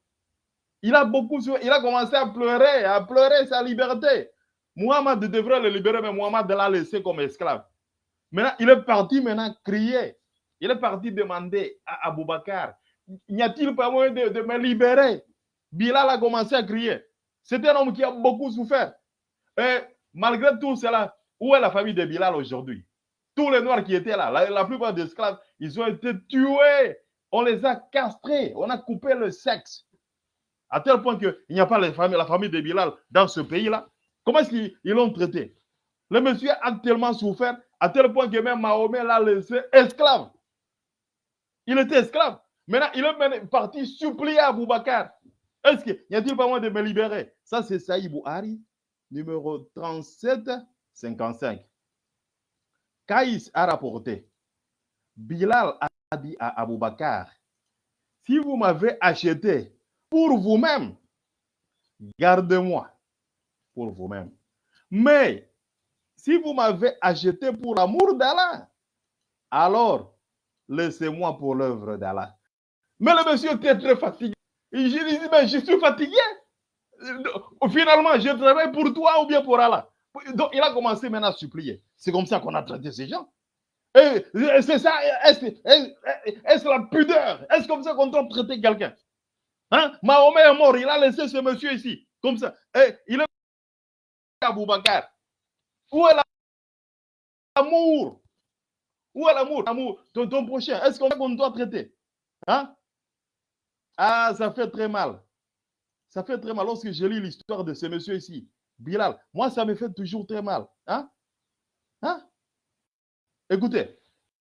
Il a beaucoup, il a commencé à pleurer, à pleurer sa liberté. Muhammad devrait le libérer, mais Muhammad l'a laissé comme esclave. Maintenant, il est parti maintenant crier. Il est parti demander à Abou Bakar, n'y a-t-il pas moyen de, de me libérer? Bilal a commencé à crier. C'est un homme qui a beaucoup souffert. Et malgré tout cela, où est la famille de Bilal aujourd'hui? Tous les Noirs qui étaient là, la, plupart des esclaves, ils ont été tués. On les a castrés. On a coupé le sexe. À tel point qu'il n'y a pas la famille, de Bilal dans ce pays-là. Comment est-ce qu'ils l'ont traité? Le monsieur a tellement souffert, à tel point que même Mahomet l'a laissé esclave. Il était esclave. Maintenant, il est parti supplier à Boubacar. Est-ce qu'il y a-t-il pas moyen de me libérer? Ça, c'est Saïd Bouhari, numéro 37, 55. Caïs a rapporté, Bilal a dit à Abou Bakar, si vous m'avez acheté pour vous-même, gardez-moi pour vous-même. Mais si vous m'avez acheté pour l'amour d'Allah, alors laissez-moi pour l'œuvre d'Allah. Mais le monsieur était très fatigué. Il dit, mais je suis fatigué. Finalement, je travaille pour toi ou bien pour Allah? Donc, il a commencé maintenant à supplier. C'est comme ça qu'on a traité ces gens. Et c'est ça, est-ce la pudeur? Est-ce comme ça qu'on doit traiter quelqu'un? Hein? Mahomet est mort, il a laissé ce monsieur ici, comme ça. Il est à Boubacar. Où est l'amour? Où est l'amour? L'amour, ton, prochain. Est-ce qu'on doit traiter? Hein? Ah, ça fait très mal. Ça fait très mal lorsque je lis l'histoire de ce monsieur ici, Bilal. Moi, ça me fait toujours très mal. Hein? Hein? Écoutez,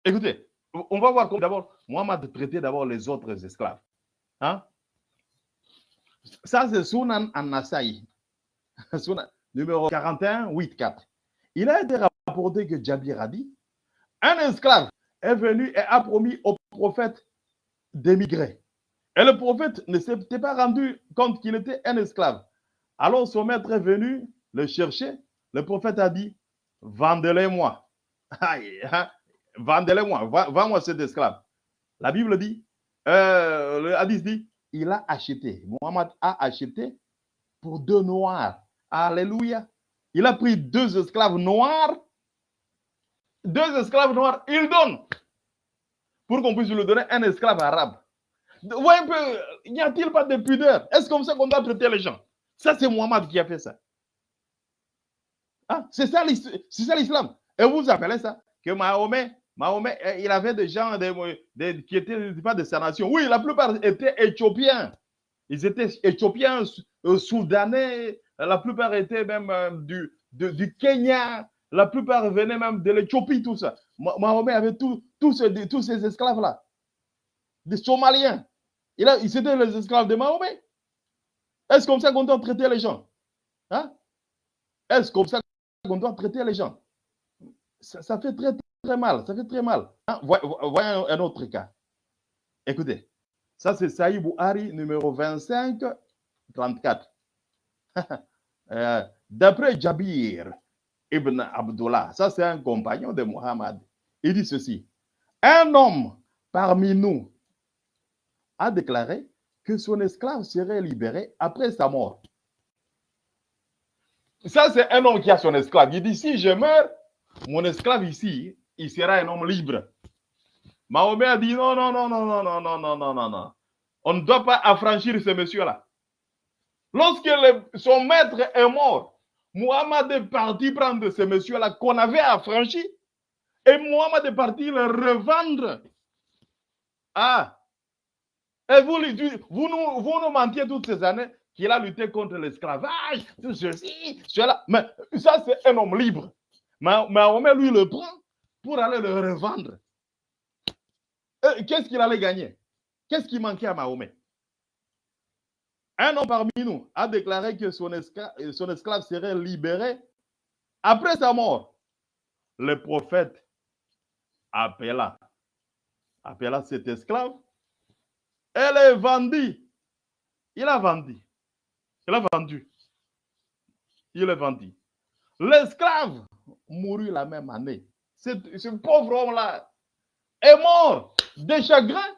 écoutez, on va voir comment d'abord, Mohamed traitait d'abord les autres esclaves. Hein? Ça, c'est Sunan an-Nasai. numéro 41, 8, 4. Il a été rapporté que Jabir a dit un esclave est venu et a promis au prophète d'émigrer. Et le prophète ne s'était pas rendu compte qu'il était un esclave. Alors son maître est venu le chercher. Le prophète a dit Vendez-les-moi. Hein? Vendez-les-moi, vends-moi cet esclave. La Bible dit, euh, le hadith dit, il a acheté, Mohammed a acheté pour deux noirs. Alléluia. Il a pris deux esclaves noirs, deux esclaves noirs, il donne pour qu'on puisse lui donner un esclave arabe. Voyez un peu, n'y a-t-il pas de pudeur? Est-ce comme ça qu'on doit traiter les gens? Ça, c'est Mohammed qui a fait ça. Ah, c'est ça l'islam. Et vous appelez ça? Que Mahomet, Mahomet, eh, il avait des gens qui n'étaient pas de sa nation. Oui, la plupart étaient éthiopiens. Ils étaient éthiopiens, euh, soudanais, la plupart étaient même euh, du, du Kenya, la plupart venaient même de l'Éthiopie, tout ça. Mahomet avait tous ces, tous ces esclaves-là, des Somaliens. Ils étaient les esclaves de Mahomet. Est-ce comme ça qu'on doit traiter les gens? Hein? Est-ce comme ça qu'on doit traiter les gens? Ça, fait très, très mal. Ça fait très mal. Hein? Voyons un autre cas. Écoutez, ça c'est Saïd Bouhari, numéro 25, 34. Euh, d'après Jabir ibn Abdullah, ça c'est un compagnon de Muhammad, il dit ceci. Un homme parmi nous a déclaré que son esclave serait libéré après sa mort. Ça, c'est un homme qui a son esclave. Il dit, si je meurs, mon esclave ici, il sera un homme libre. Mahomet a dit non, non, non, non, non, non, non, non, non, non, non. On ne doit pas affranchir ce monsieur-là. Lorsque son maître est mort, Muhammad est parti prendre ce monsieur-là qu'on avait affranchi et Muhammad est parti le revendre. Ah! Et vous, vous, nous, vous nous mentiez toutes ces années qu'il a lutté contre l'esclavage, tout ceci, cela. Mais ça, c'est un homme libre. Mahomet, lui, le prend pour aller le revendre. Qu'est-ce qu'il allait gagner? Qu'est-ce qui manquait à Mahomet? Un homme parmi nous a déclaré que son esclave, son esclave serait libéré après sa mort. Le prophète appela, appela cet esclave et le vendit. Il a vendu. Il a vendu. Il a vendu. L'esclave mourut la même année. Ce, pauvre homme-là est mort de chagrin,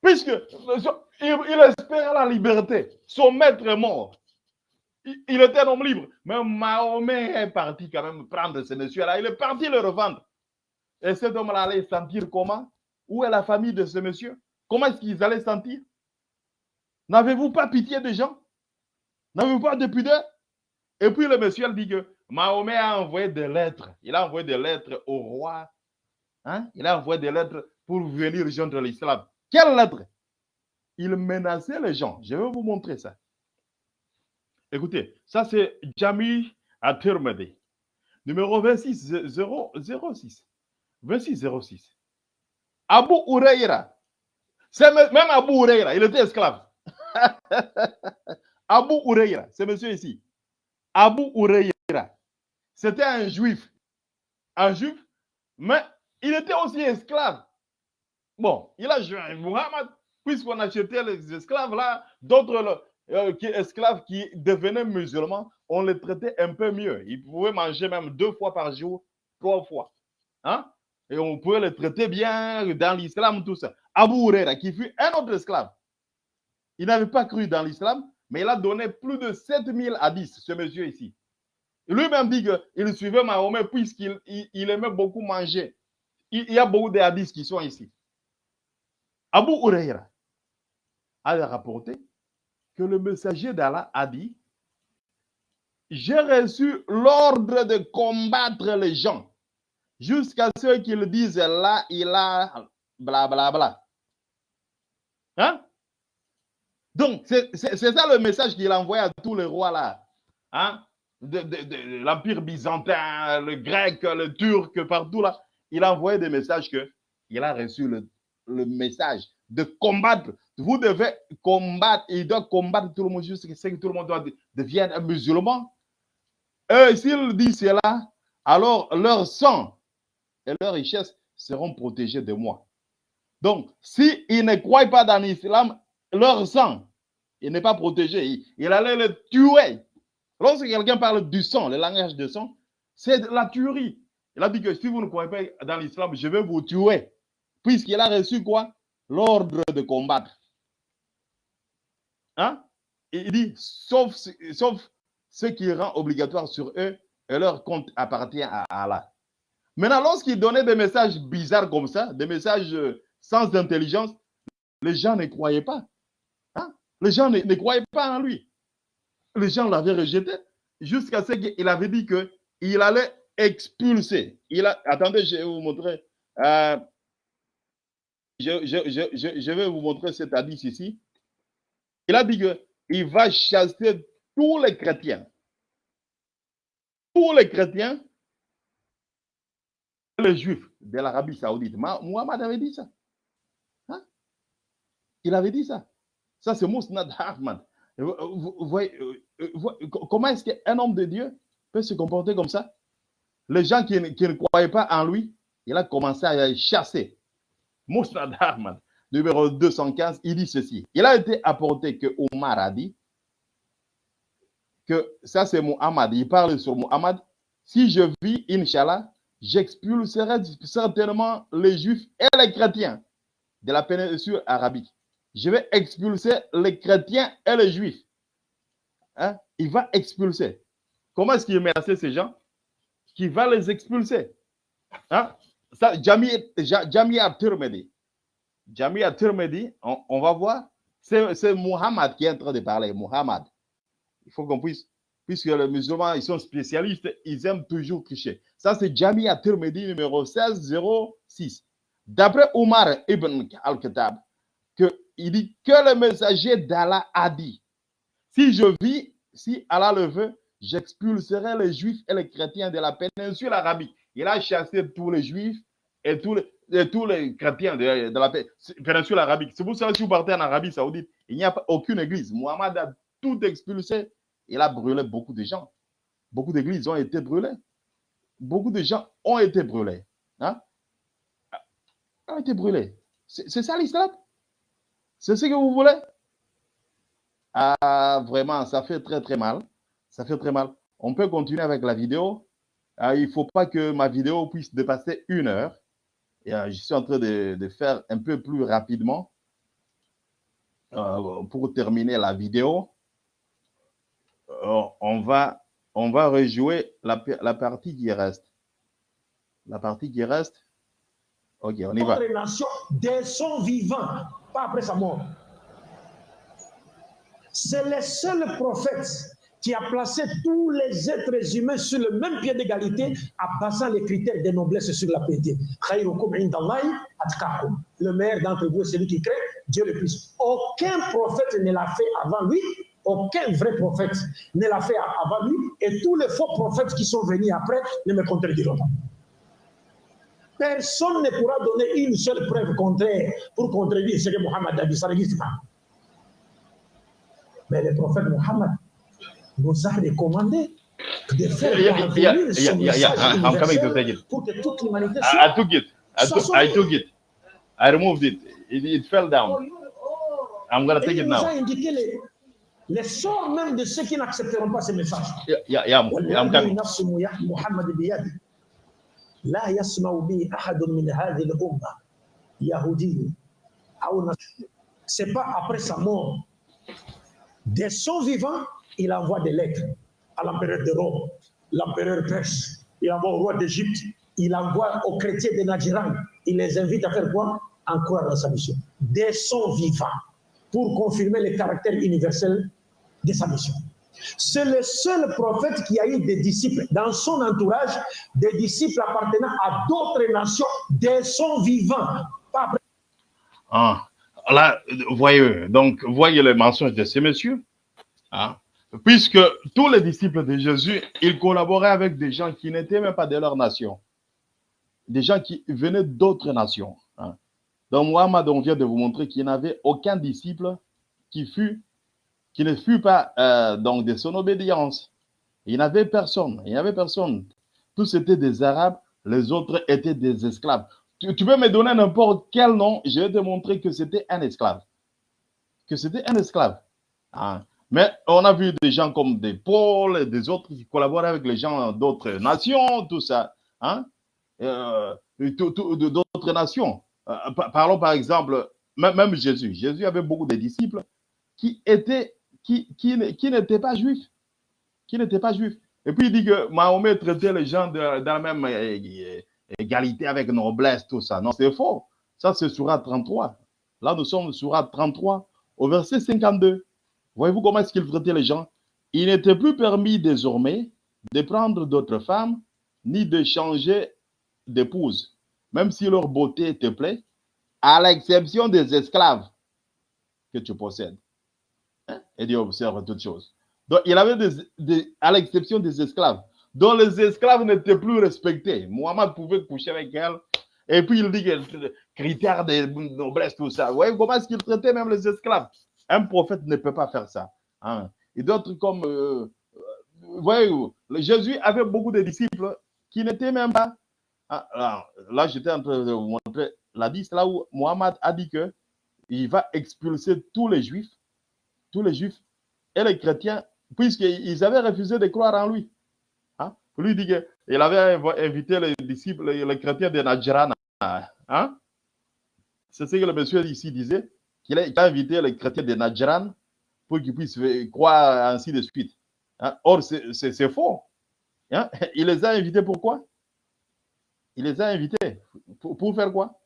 puisque il, espérait la liberté. Son maître est mort. Il, était un homme libre. Mais Mahomet est parti quand même prendre ce monsieur-là. Il est parti le revendre. Et cet homme-là allait sentir comment? Où est la famille de ce monsieur? Comment est-ce qu'ils allaient sentir? N'avez-vous pas pitié des gens? N'avez-vous pas de pudeur? Et puis le monsieur dit que Mahomet a envoyé des lettres. Il a envoyé des lettres au roi. Hein? Il a envoyé des lettres pour venir rejoindre l'islam. Quelles lettres Il menaçait les gens. Je vais vous montrer ça. Écoutez, ça c'est Jami Atirmedi. Numéro 26 06. 26 06. Abu Ureira. Même Abu Ureira, il était esclave. Abu Ureira, c'est monsieur ici. Abu Ureira. C'était un juif. Un juif, mais il était aussi esclave. Bon, il a joué Muhammad, puisqu'on achetait les esclaves là, d'autres euh, esclaves qui devenaient musulmans, on les traitait un peu mieux. Ils pouvaient manger même deux fois par jour, trois fois. Hein? Et on pouvait les traiter bien dans l'islam, tout ça. Abu Huraira, qui fut un autre esclave, il n'avait pas cru dans l'islam, mais il a donné plus de 7000 hadiths, ce monsieur ici. Lui-même dit qu'il suivait Mahomet puisqu'il il, aimait beaucoup manger. Il, y a beaucoup de hadiths qui sont ici. Abu Huraira a rapporté que le messager d'Allah a dit J'ai reçu l'ordre de combattre les gens jusqu'à ce qu'ils disent là, il a blablabla. Bla, bla. Hein? Donc, c'est ça le message qu'il a envoyé à tous les rois là. Hein? De, l'Empire byzantin, le grec, le turc, partout là. Il a envoyé des messages que il a reçu le, le message de combattre. Vous devez combattre. Il doit combattre tout le monde jusqu'à ce que tout le monde doit devienne un musulman. Et s'il dit cela, alors leur sang et leurs richesses seront protégées de moi. Donc, s'ils ne croient pas dans l'islam, leur sang, il n'est pas protégé. Il, allait le tuer. Lorsque quelqu'un parle du sang, le langage de sang, c'est la tuerie. Il a dit que si vous ne croyez pas dans l'islam, je vais vous tuer. Puisqu'il a reçu quoi? L'ordre de combattre. Hein? Il dit, sauf, sauf ce qui rend obligatoire sur eux, et leur compte appartient à Allah. Maintenant, lorsqu'il donnait des messages bizarres comme ça, des messages euh, sans intelligence, les gens ne croyaient pas. Hein? Les gens ne, croyaient pas en lui. Les gens l'avaient rejeté jusqu'à ce qu'il avait dit qu'il allait expulser. Attendez, je vais vous montrer. Euh, je, vais vous montrer cet hadith ici. Il a dit qu'il va chasser tous les chrétiens. Tous les chrétiens les juifs de l'Arabie Saoudite. Muhammad avait dit ça. Il avait dit ça. Ça, c'est Mousnad Ahmad. Vous, voyez, comment est-ce qu'un homme de Dieu peut se comporter comme ça? Les gens qui, ne croyaient pas en lui, il a commencé à chasser. Mousnad Ahmad, numéro 215, il dit ceci. Il a été apporté que Omar a dit que ça, c'est Muhammad. Il parle sur Muhammad. Si je vis, Inch'Allah, j'expulserai certainement les juifs et les chrétiens de la péninsule arabique. Je vais expulser les chrétiens et les juifs. Hein? Il va expulser. Comment est-ce qu'il menaçait ces gens? Qui va les expulser? Hein? Ça, Jamia Turmedi. Jamia Turmedi, on, on va voir. C'est Muhammad qui est en train de parler. Muhammad. Il faut qu'on puisse puisque les musulmans, ils sont spécialistes, ils aiment toujours tricher. Ça, c'est Jami Tirmidhi numéro 1606. D'après Omar ibn al-Khattab, il dit que le messager d'Allah a dit Si je vis, si Allah le veut, j'expulserai les juifs et les chrétiens de la péninsule arabique. Il a chassé tous les juifs et tous les, chrétiens de, la péninsule arabique. C'est pour ça que si vous partez en Arabie Saoudite, il n'y a aucune église. Mohamed a tout expulsé il a brûlé beaucoup de gens. Beaucoup d'églises ont été brûlées. Beaucoup de gens ont été brûlés. Hein? Ont été brûlés. C'est ça l'islam C'est ce que vous voulez? Ah, vraiment, ça fait très très mal. Ça fait très mal. On peut continuer avec la vidéo. Ah, il ne faut pas que ma vidéo puisse dépasser une heure. Et, ah, je suis en train de, faire un peu plus rapidement euh, pour terminer la vidéo. Euh, on va, rejouer la, partie qui reste. La partie qui reste. Ok, on y va. Dès son vivant, pas après sa mort. C'est le seul prophète qui a placé tous les êtres humains sur le même pied d'égalité en passant les critères de noblesse sur la piété. Le meilleur d'entre vous, c'est celui qui crée Dieu le plus. Aucun prophète ne l'a fait avant lui aucun vrai prophète ne l'a fait avant lui et tous les faux prophètes qui sont venus après ne me contrediront pas. Personne ne pourra donner une seule preuve contraire pour contredire ce que Mohammed a dit. Ça n'existe pas. Mais le prophète Mohammed nous a recommandé de faire parvenir son pour que toute l'humanité soit... I took it. I took, I took it. I removed it. It, it fell down. I'm going to take it now. Les sorts même de ceux qui n'accepteront pas ce message. Yeah, yeah, yeah, I'm coming. نفس محمد بيده لا يسمع به احد من هذه الامه يهودي او نصراني. c'est pas après sa mort de son vivant il envoie des lettres à l'empereur de Rome l'empereur perse il envoie au roi d'Égypte il envoie aux chrétiens de Nadjiran il les invite à faire quoi en croire dans sa mission de son vivant pour confirmer le caractère universel de sa mission c'est le seul prophète qui a eu des disciples dans son entourage, des disciples appartenant à d'autres nations de son vivant. Ah, là, voyez, donc, voyez les mensonges de ces messieurs. Hein? Puisque tous les disciples de Jésus, ils collaboraient avec des gens qui n'étaient même pas de leur nation. Des gens qui venaient d'autres nations. hein. Donc, Muhammad, on vient de vous montrer qu'il n'avait aucun disciple qui fut, qui ne fut pas euh, donc de son obédience. Il n'avait personne. Il n'y avait personne. Tous étaient des Arabes, les autres étaient des esclaves. Tu, peux me donner n'importe quel nom, je vais te montrer que c'était un esclave. Que c'était un esclave. Hein? Mais on a vu des gens comme des Paul des autres qui collaborent avec les gens d'autres nations, tout ça. Hein? Euh, d'autres nations. Euh, par- parlons par exemple, même Jésus. Jésus avait beaucoup de disciples qui étaient, qui, qui, n- qui n'étaient pas juifs. Qui n'étaient pas juifs. Et puis il dit que Mahomet traitait les gens dans la même euh, égalité avec noblesse, tout ça. Non, c'est faux. Ça, c'est Surat 33. Là, nous sommes Surat 33, au verset 52. Voyez-vous comment est-ce qu'il traitait les gens? Il n'était plus permis désormais de prendre d'autres femmes, ni de changer d'épouse, même si leur beauté te plaît, à l'exception des esclaves que tu possèdes. Hein? Et Dieu observe toutes choses. Donc, il avait des, à l'exception des esclaves, dont les esclaves n'étaient plus respectés. Mohamed pouvait coucher avec elle. Et puis, il dit que critères de noblesse, tout ça. Vous voyez comment est-ce qu'il traitait même les esclaves? Un prophète ne peut pas faire ça. hein. Et d'autres comme, euh, euh, vous voyez, Jésus avait beaucoup de disciples qui n'étaient même pas. Ah, alors, là, j'étais en train de vous montrer la liste là où Mohamed a dit que il va expulser tous les juifs, tous les juifs et les chrétiens, puisqu'ils avaient refusé de croire en lui. Hein? Lui dit qu'il avait inv- invité les disciples, les, chrétiens de Najran. Hein? C'est ce que le monsieur ici disait, qu'il a, invité les chrétiens de Najran pour qu'ils puissent croire ainsi de suite. Hein? Or, c'est faux. Il les a invités pourquoi Il les a invités pour, faire quoi?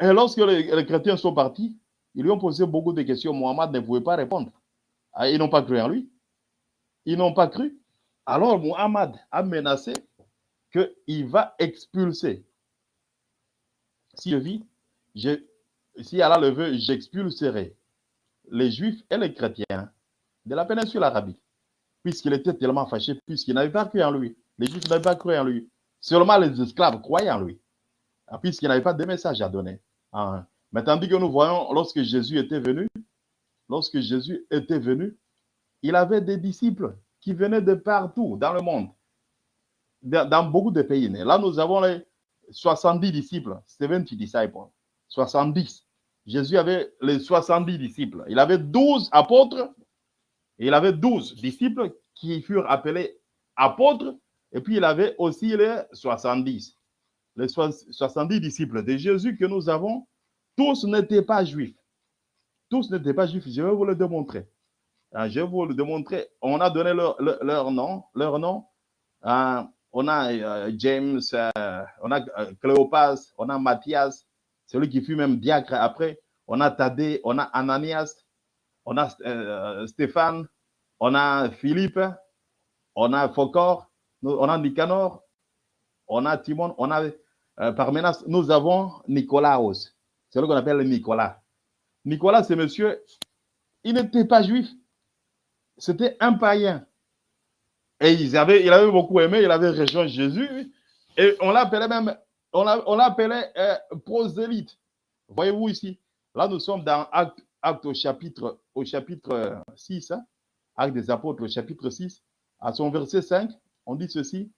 Et lorsque les chrétiens sont partis, ils lui ont posé beaucoup de questions. Mohamed ne pouvait pas répondre. Ah, Ils n'ont pas cru en lui. Ils n'ont pas cru. Alors Mohamed a menacé qu'il va expulser. Si je vis, si Allah le veut, j'expulserai les juifs et les chrétiens de la péninsule arabique. Puisqu'il était tellement fâché, puisqu'il n'avait pas cru en lui. Les juifs n'avaient pas cru en lui. Seulement les esclaves croyaient en lui. Ah, Puisqu'il n'avait pas de message à donner. Mais tandis que nous voyons, lorsque Jésus était venu, lorsque Jésus était venu, il avait des disciples qui venaient de partout dans le monde, dans, beaucoup de pays. Là, nous avons les 70 disciples, 70 disciples, 70. Jésus avait les 70 disciples. Il avait 12 apôtres il avait 12 disciples qui furent appelés apôtres. Et puis, il avait aussi les 70. Les soix- 70 disciples de Jésus que nous avons, tous n'étaient pas juifs. Tous n'étaient pas juifs. Je vais vous le démontrer. Ah, Je vais vous le démontrer. On a donné leur, leur- nom. Leur nom. Ah, on a euh, James, euh, on a euh, Cléopas, on a Matthias, celui qui fut même diacre après. On a Thaddée, on a Ananias, on a Stéphane, on a Philippe, on a Focor, on a Nicanor, on a Timon, on a Parmenas. Nous avons Nicolaos, celui qu'on appelle Nicolas. Nicolas, c'est monsieur, il n'était pas juif, c'était un païen. Et il avait beaucoup aimé, il avait rejoint Jésus. Et on l'appelait même, on l'a- on l'appelait euh, prosélyte. Voyez-vous ici, là nous sommes dans Acte, au chapitre, au chapitre euh, 6, hein, Acte des apôtres au chapitre 6, à son verset 5, on dit ceci.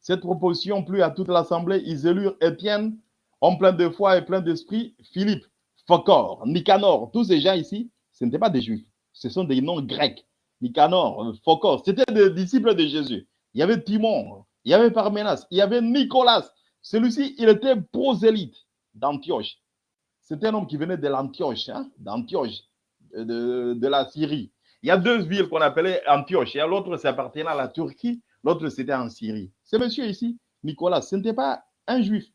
Cette proposition plut à toute l'assemblée, ils élurent Étienne, homme plein de foi et plein d'esprit, Philippe, Phocor, Nicanor, tous ces gens ici, ce n'étaient pas des juifs, ce sont des noms grecs. Nicanor, Phocor, c'était des disciples de Jésus. Il y avait Timon, il y avait Parménas, il y avait Nicolas. Celui-ci, il était prosélyte d'Antioche. C'était un homme qui venait de l'Antioche, hein, d'Antioche, de, de, la Syrie. Il y a deux villes qu'on appelait Antioche. L'autre, ça appartenait à la Turquie. L'autre, c'était en Syrie. Ce monsieur ici, Nicolas, ce n'était pas un juif.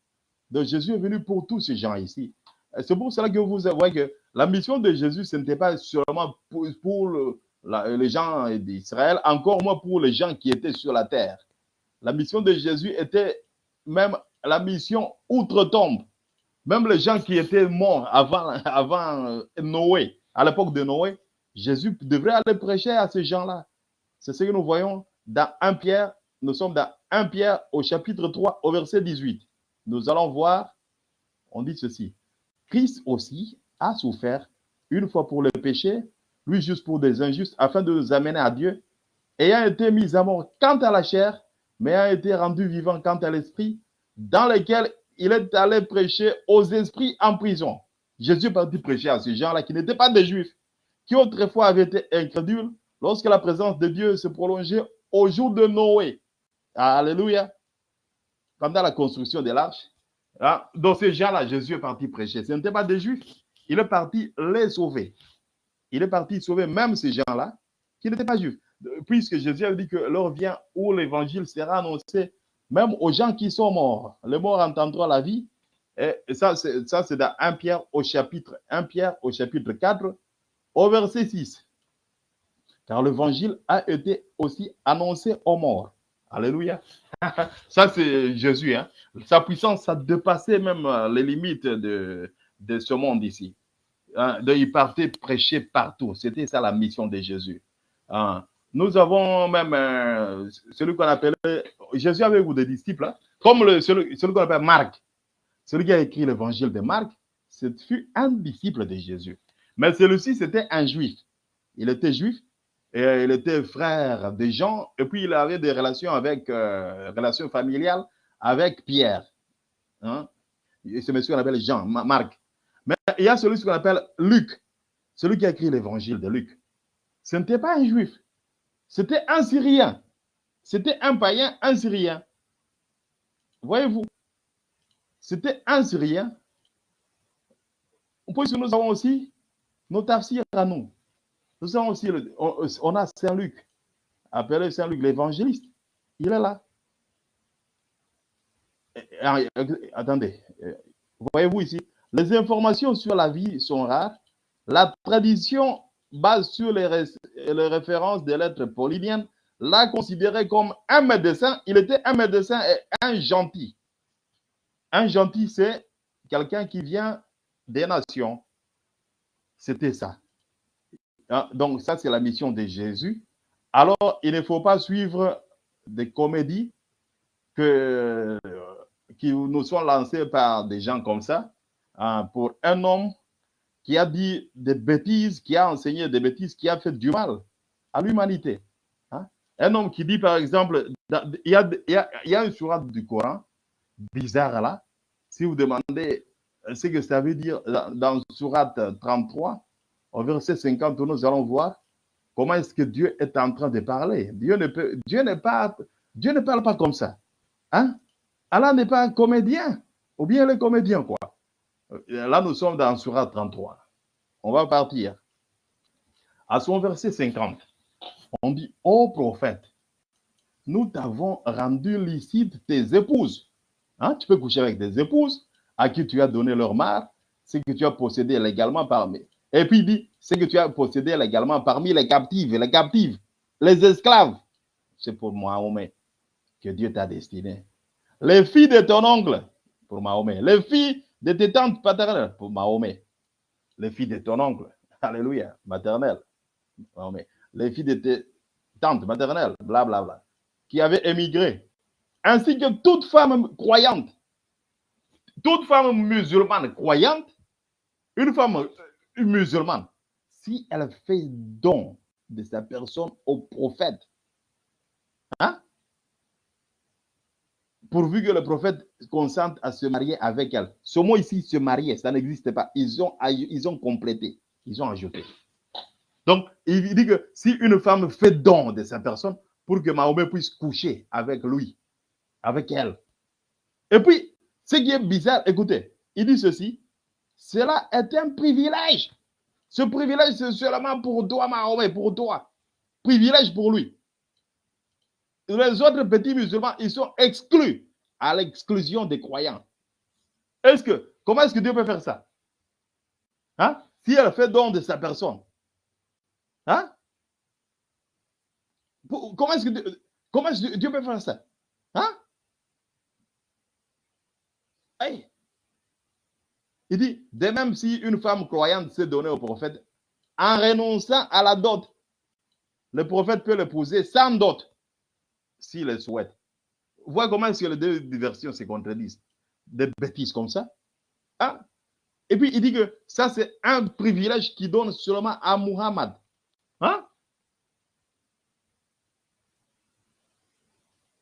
Donc Jésus est venu pour tous ces gens ici. C'est pour cela que vous voyez que la mission de Jésus, ce n'était pas seulement pour, les gens d'Israël, encore moins pour les gens qui étaient sur la terre. La mission de Jésus était même la mission outre-tombe. Même les gens qui étaient morts avant, avant Noé, à l'époque de Noé, Jésus devrait aller prêcher à ces gens-là. C'est ce que nous voyons dans 1 Pierre. Nous sommes dans 1 Pierre au chapitre 3, au verset 18. Nous allons voir, on dit ceci. Christ aussi a souffert une fois pour le péché, lui juste pour des injustes, afin de nous amener à Dieu, ayant été mis à mort quant à la chair, mais ayant été rendu vivant quant à l'esprit, dans lequel il est allé prêcher aux esprits en prison. Jésus est parti prêcher à ces gens-là qui n'étaient pas des juifs, qui autrefois avaient été incrédules lorsque la présence de Dieu se prolongeait au jour de Noé. Alléluia. Pendant la construction de l'arche. Hein? Dans ces gens-là, Jésus est parti prêcher. Ce n'étaient pas des juifs. Il est parti les sauver. Il est parti sauver même ces gens-là qui n'étaient pas juifs. Puisque Jésus a dit que l'heure vient où l'évangile sera annoncé même aux gens qui sont morts. Les morts entendront la vie. Et ça, c'est dans 1 Pierre au chapitre 1 Pierre au chapitre 4, au verset 6. Car l'évangile a été aussi annoncé aux morts. Alléluia. ça, c'est Jésus. Hein? Sa puissance a dépassé même les limites de, ce monde ici. Hein? De, il partait prêcher partout. C'était ça la mission de Jésus. Hein? Nous avons même euh, celui qu'on appelait, Jésus avait vous des disciples, comme celui, celui qu'on appelle Marc. Celui qui a écrit l'évangile de Marc, ce fut un disciple de Jésus. Mais celui-ci, c'était un juif. Il était juif et il était frère de Jean et puis il avait des relations avec, euh, relations familiales avec Pierre. Hein? Ce monsieur qu'on appelle Jean, Marc. Mais il y a celui qu'on appelle Luc, celui qui a écrit l'évangile de Luc. Ce n'était pas un juif, c'était un Syrien. C'était un païen, un Syrien. Voyez-vous, c'était un Syrien. Puisque nous avons aussi nos tafsirs à nous. On, a Saint-Luc, appelé Saint-Luc l'évangéliste. Il est là. Attendez, voyez-vous ici, les informations sur la vie sont rares. La tradition base sur les, ré les références des lettres polyniennes l'a considéré comme un médecin. Il était un médecin et un gentil. Un gentil, c'est quelqu'un qui vient des nations. C'était ça. Donc, ça, c'est la mission de Jésus. Alors, il ne faut pas suivre des comédies que, qui nous sont lancées par des gens comme ça. Hein, pour un homme qui a dit des bêtises, qui a enseigné des bêtises, qui a fait du mal à l'humanité. Hein? Un homme qui dit, par exemple, il y a, y a, une sourate du Coran bizarre là. Si vous demandez ce que ça veut dire dans sourate 33, au verset 50, nous allons voir comment est-ce que Dieu est en train de parler. Dieu ne, parle pas comme ça. Hein? Allah n'est pas un comédien, ou bien le comédien, quoi. Là, nous sommes dans Surat 33. On va partir. À son verset 50, on dit Ô prophète, nous t'avons rendu licite tes épouses. Hein? Tu peux coucher avec des épouses à qui tu as donné leur mare, ce que tu as possédé légalement parmi. Et puis il dit ce que tu as possédé légalement parmi les captives, les captives, les esclaves. C'est pour Mahomet que Dieu t'a destiné. Les filles de ton oncle, pour Mahomet. Les filles de tes tantes paternelles, pour Mahomet. Les filles de ton oncle, alléluia, maternelle, Mahomet. Les filles de tes tantes maternelles, blablabla, bla, bla, qui avaient émigré, ainsi que toute femme croyante, toute femme musulmane croyante, une femme musulmane, si elle fait don de sa personne au prophète, hein, pourvu que le prophète consente à se marier avec elle. Ce mot ici, se marier, ça n'existe pas. Ils ont, ils ont complété, ils ont ajouté. Donc, il dit que si une femme fait don de sa personne pour que Mahomet puisse coucher avec lui, avec elle. Et puis, ce qui est bizarre, écoutez, il dit ceci, cela est un privilège. Ce privilège, c'est seulement pour toi, Mahomet, pour toi. Privilège pour lui. Les autres petits musulmans, ils sont exclus à l'exclusion des croyants. Est-ce que, comment est-ce que Dieu peut faire ça? Hein? Si elle fait don de sa personne. Hein? Comment est-ce que, Dieu, comment peut faire ça? Hein? Hey. Il dit, de même si une femme croyante s'est donnée au prophète, en renonçant à la dot, le prophète peut l'épouser sans dot, s'il le souhaite. Vois comment est-ce que les deux versions se contredisent. Des bêtises comme ça. Hein? Et puis il dit que ça, c'est un privilège qui donne seulement à Muhammad. Hein?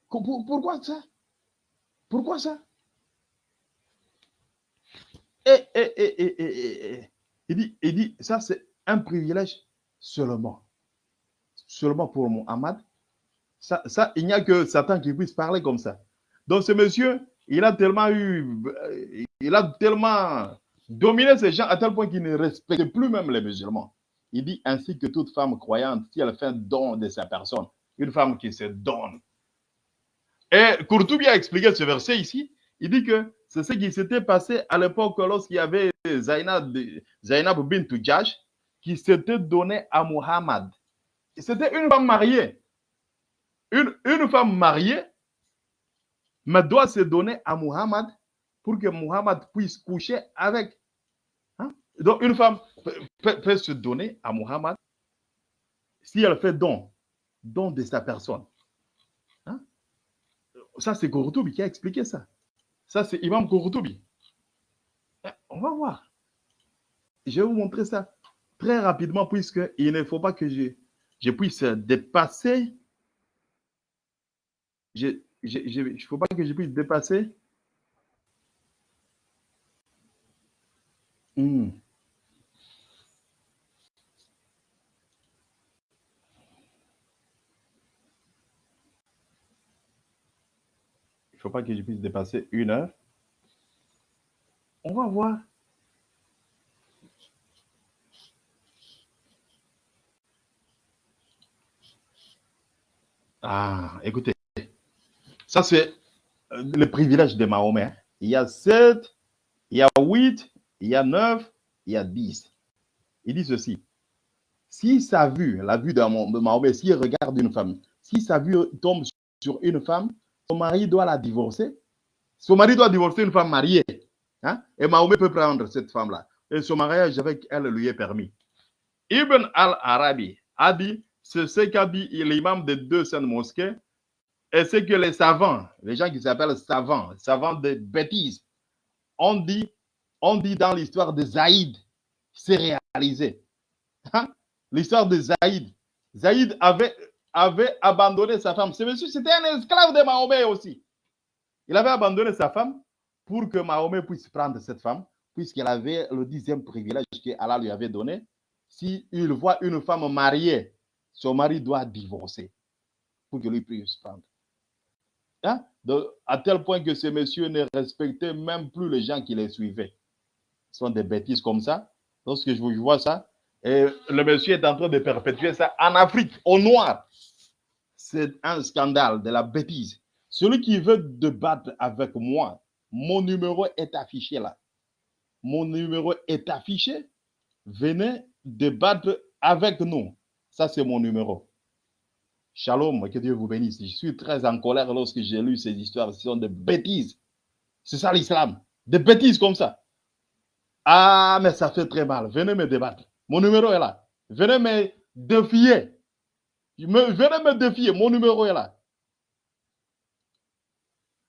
Pourquoi ça? Pourquoi ça? Et, et, il, dit, il dit, ça c'est un privilège seulement. Seulement pour Muhammad. Ça, ça, il n'y a que Satan qui puisse parler comme ça. Donc ce monsieur, il a tellement eu, il a tellement dominé ces gens à tel point qu'il ne respecte plus même les musulmans. Il dit ainsi que toute femme croyante, si elle fait un don de sa personne, une femme qui se donne. Et Courtoubi a expliqué ce verset ici. Il dit que c'est ce qui s'était passé à l'époque lorsqu'il y avait Zainab, Zainab bint qui s'était donné à Muhammad. C'était une femme mariée. Une, femme mariée mais doit se donner à Muhammad pour que Muhammad puisse coucher avec. Hein? Donc, une femme peut, se donner à Muhammad si elle fait don, don de sa personne. Hein? Ça, c'est Kourtoubi qui a expliqué ça. Ça, c'est Imam Kourtoubi. Eh, on va voir. Je vais vous montrer ça très rapidement, puisqu'il ne faut pas que je, je puisse dépasser. il ne faut pas que je puisse dépasser. Faut pas que je puisse dépasser une heure. On va voir. Ah, écoutez, ça c'est euh, le privilège de Mahomet. Il y a sept, il y a huit, il y a neuf, il y a dix. Il dit ceci. Si sa vue, la vue de Mahomet, s'il regarde une femme, si sa vue tombe sur une femme, son mari doit la divorcer. Son mari doit divorcer une femme mariée. Hein? Et Mahomet peut prendre cette femme-là. Et son mariage avec elle lui est permis. Ibn al-Arabi a dit, c'est ce qu'a dit l'imam des deux saintes mosquées, et c'est que les savants, les gens qui s'appellent savants, savants de bêtises, ont dit, on dit dans l'histoire de Zaïd, c'est réalisé. Hein? L'histoire de Zaïd. Zaïd avait avait abandonné sa femme. Ce monsieur, c'était un esclave de Mahomet aussi. Il avait abandonné sa femme pour que Mahomet puisse prendre cette femme, puisqu'elle avait le dixième privilège que Allah lui avait donné. S'il il voit une femme mariée, son mari doit divorcer pour que lui puisse prendre. Hein? à tel point que ce monsieur ne respectait même plus les gens qui les suivaient. Ce sont des bêtises comme ça. Lorsque je vois ça, le monsieur est en train de perpétuer ça en Afrique, au noir. C'est un scandale de la bêtise. Celui qui veut débattre avec moi, mon numéro est affiché là. Mon numéro est affiché. Venez débattre avec nous. Ça, c'est mon numéro. Shalom, que Dieu vous bénisse. Je suis très en colère lorsque j'ai lu ces histoires. Ce sont des bêtises. C'est ça l'islam. Des bêtises comme ça. Ah, mais ça fait très mal. Venez me débattre. Mon numéro est là. Venez me défier. Venez me défier. Mon numéro est là.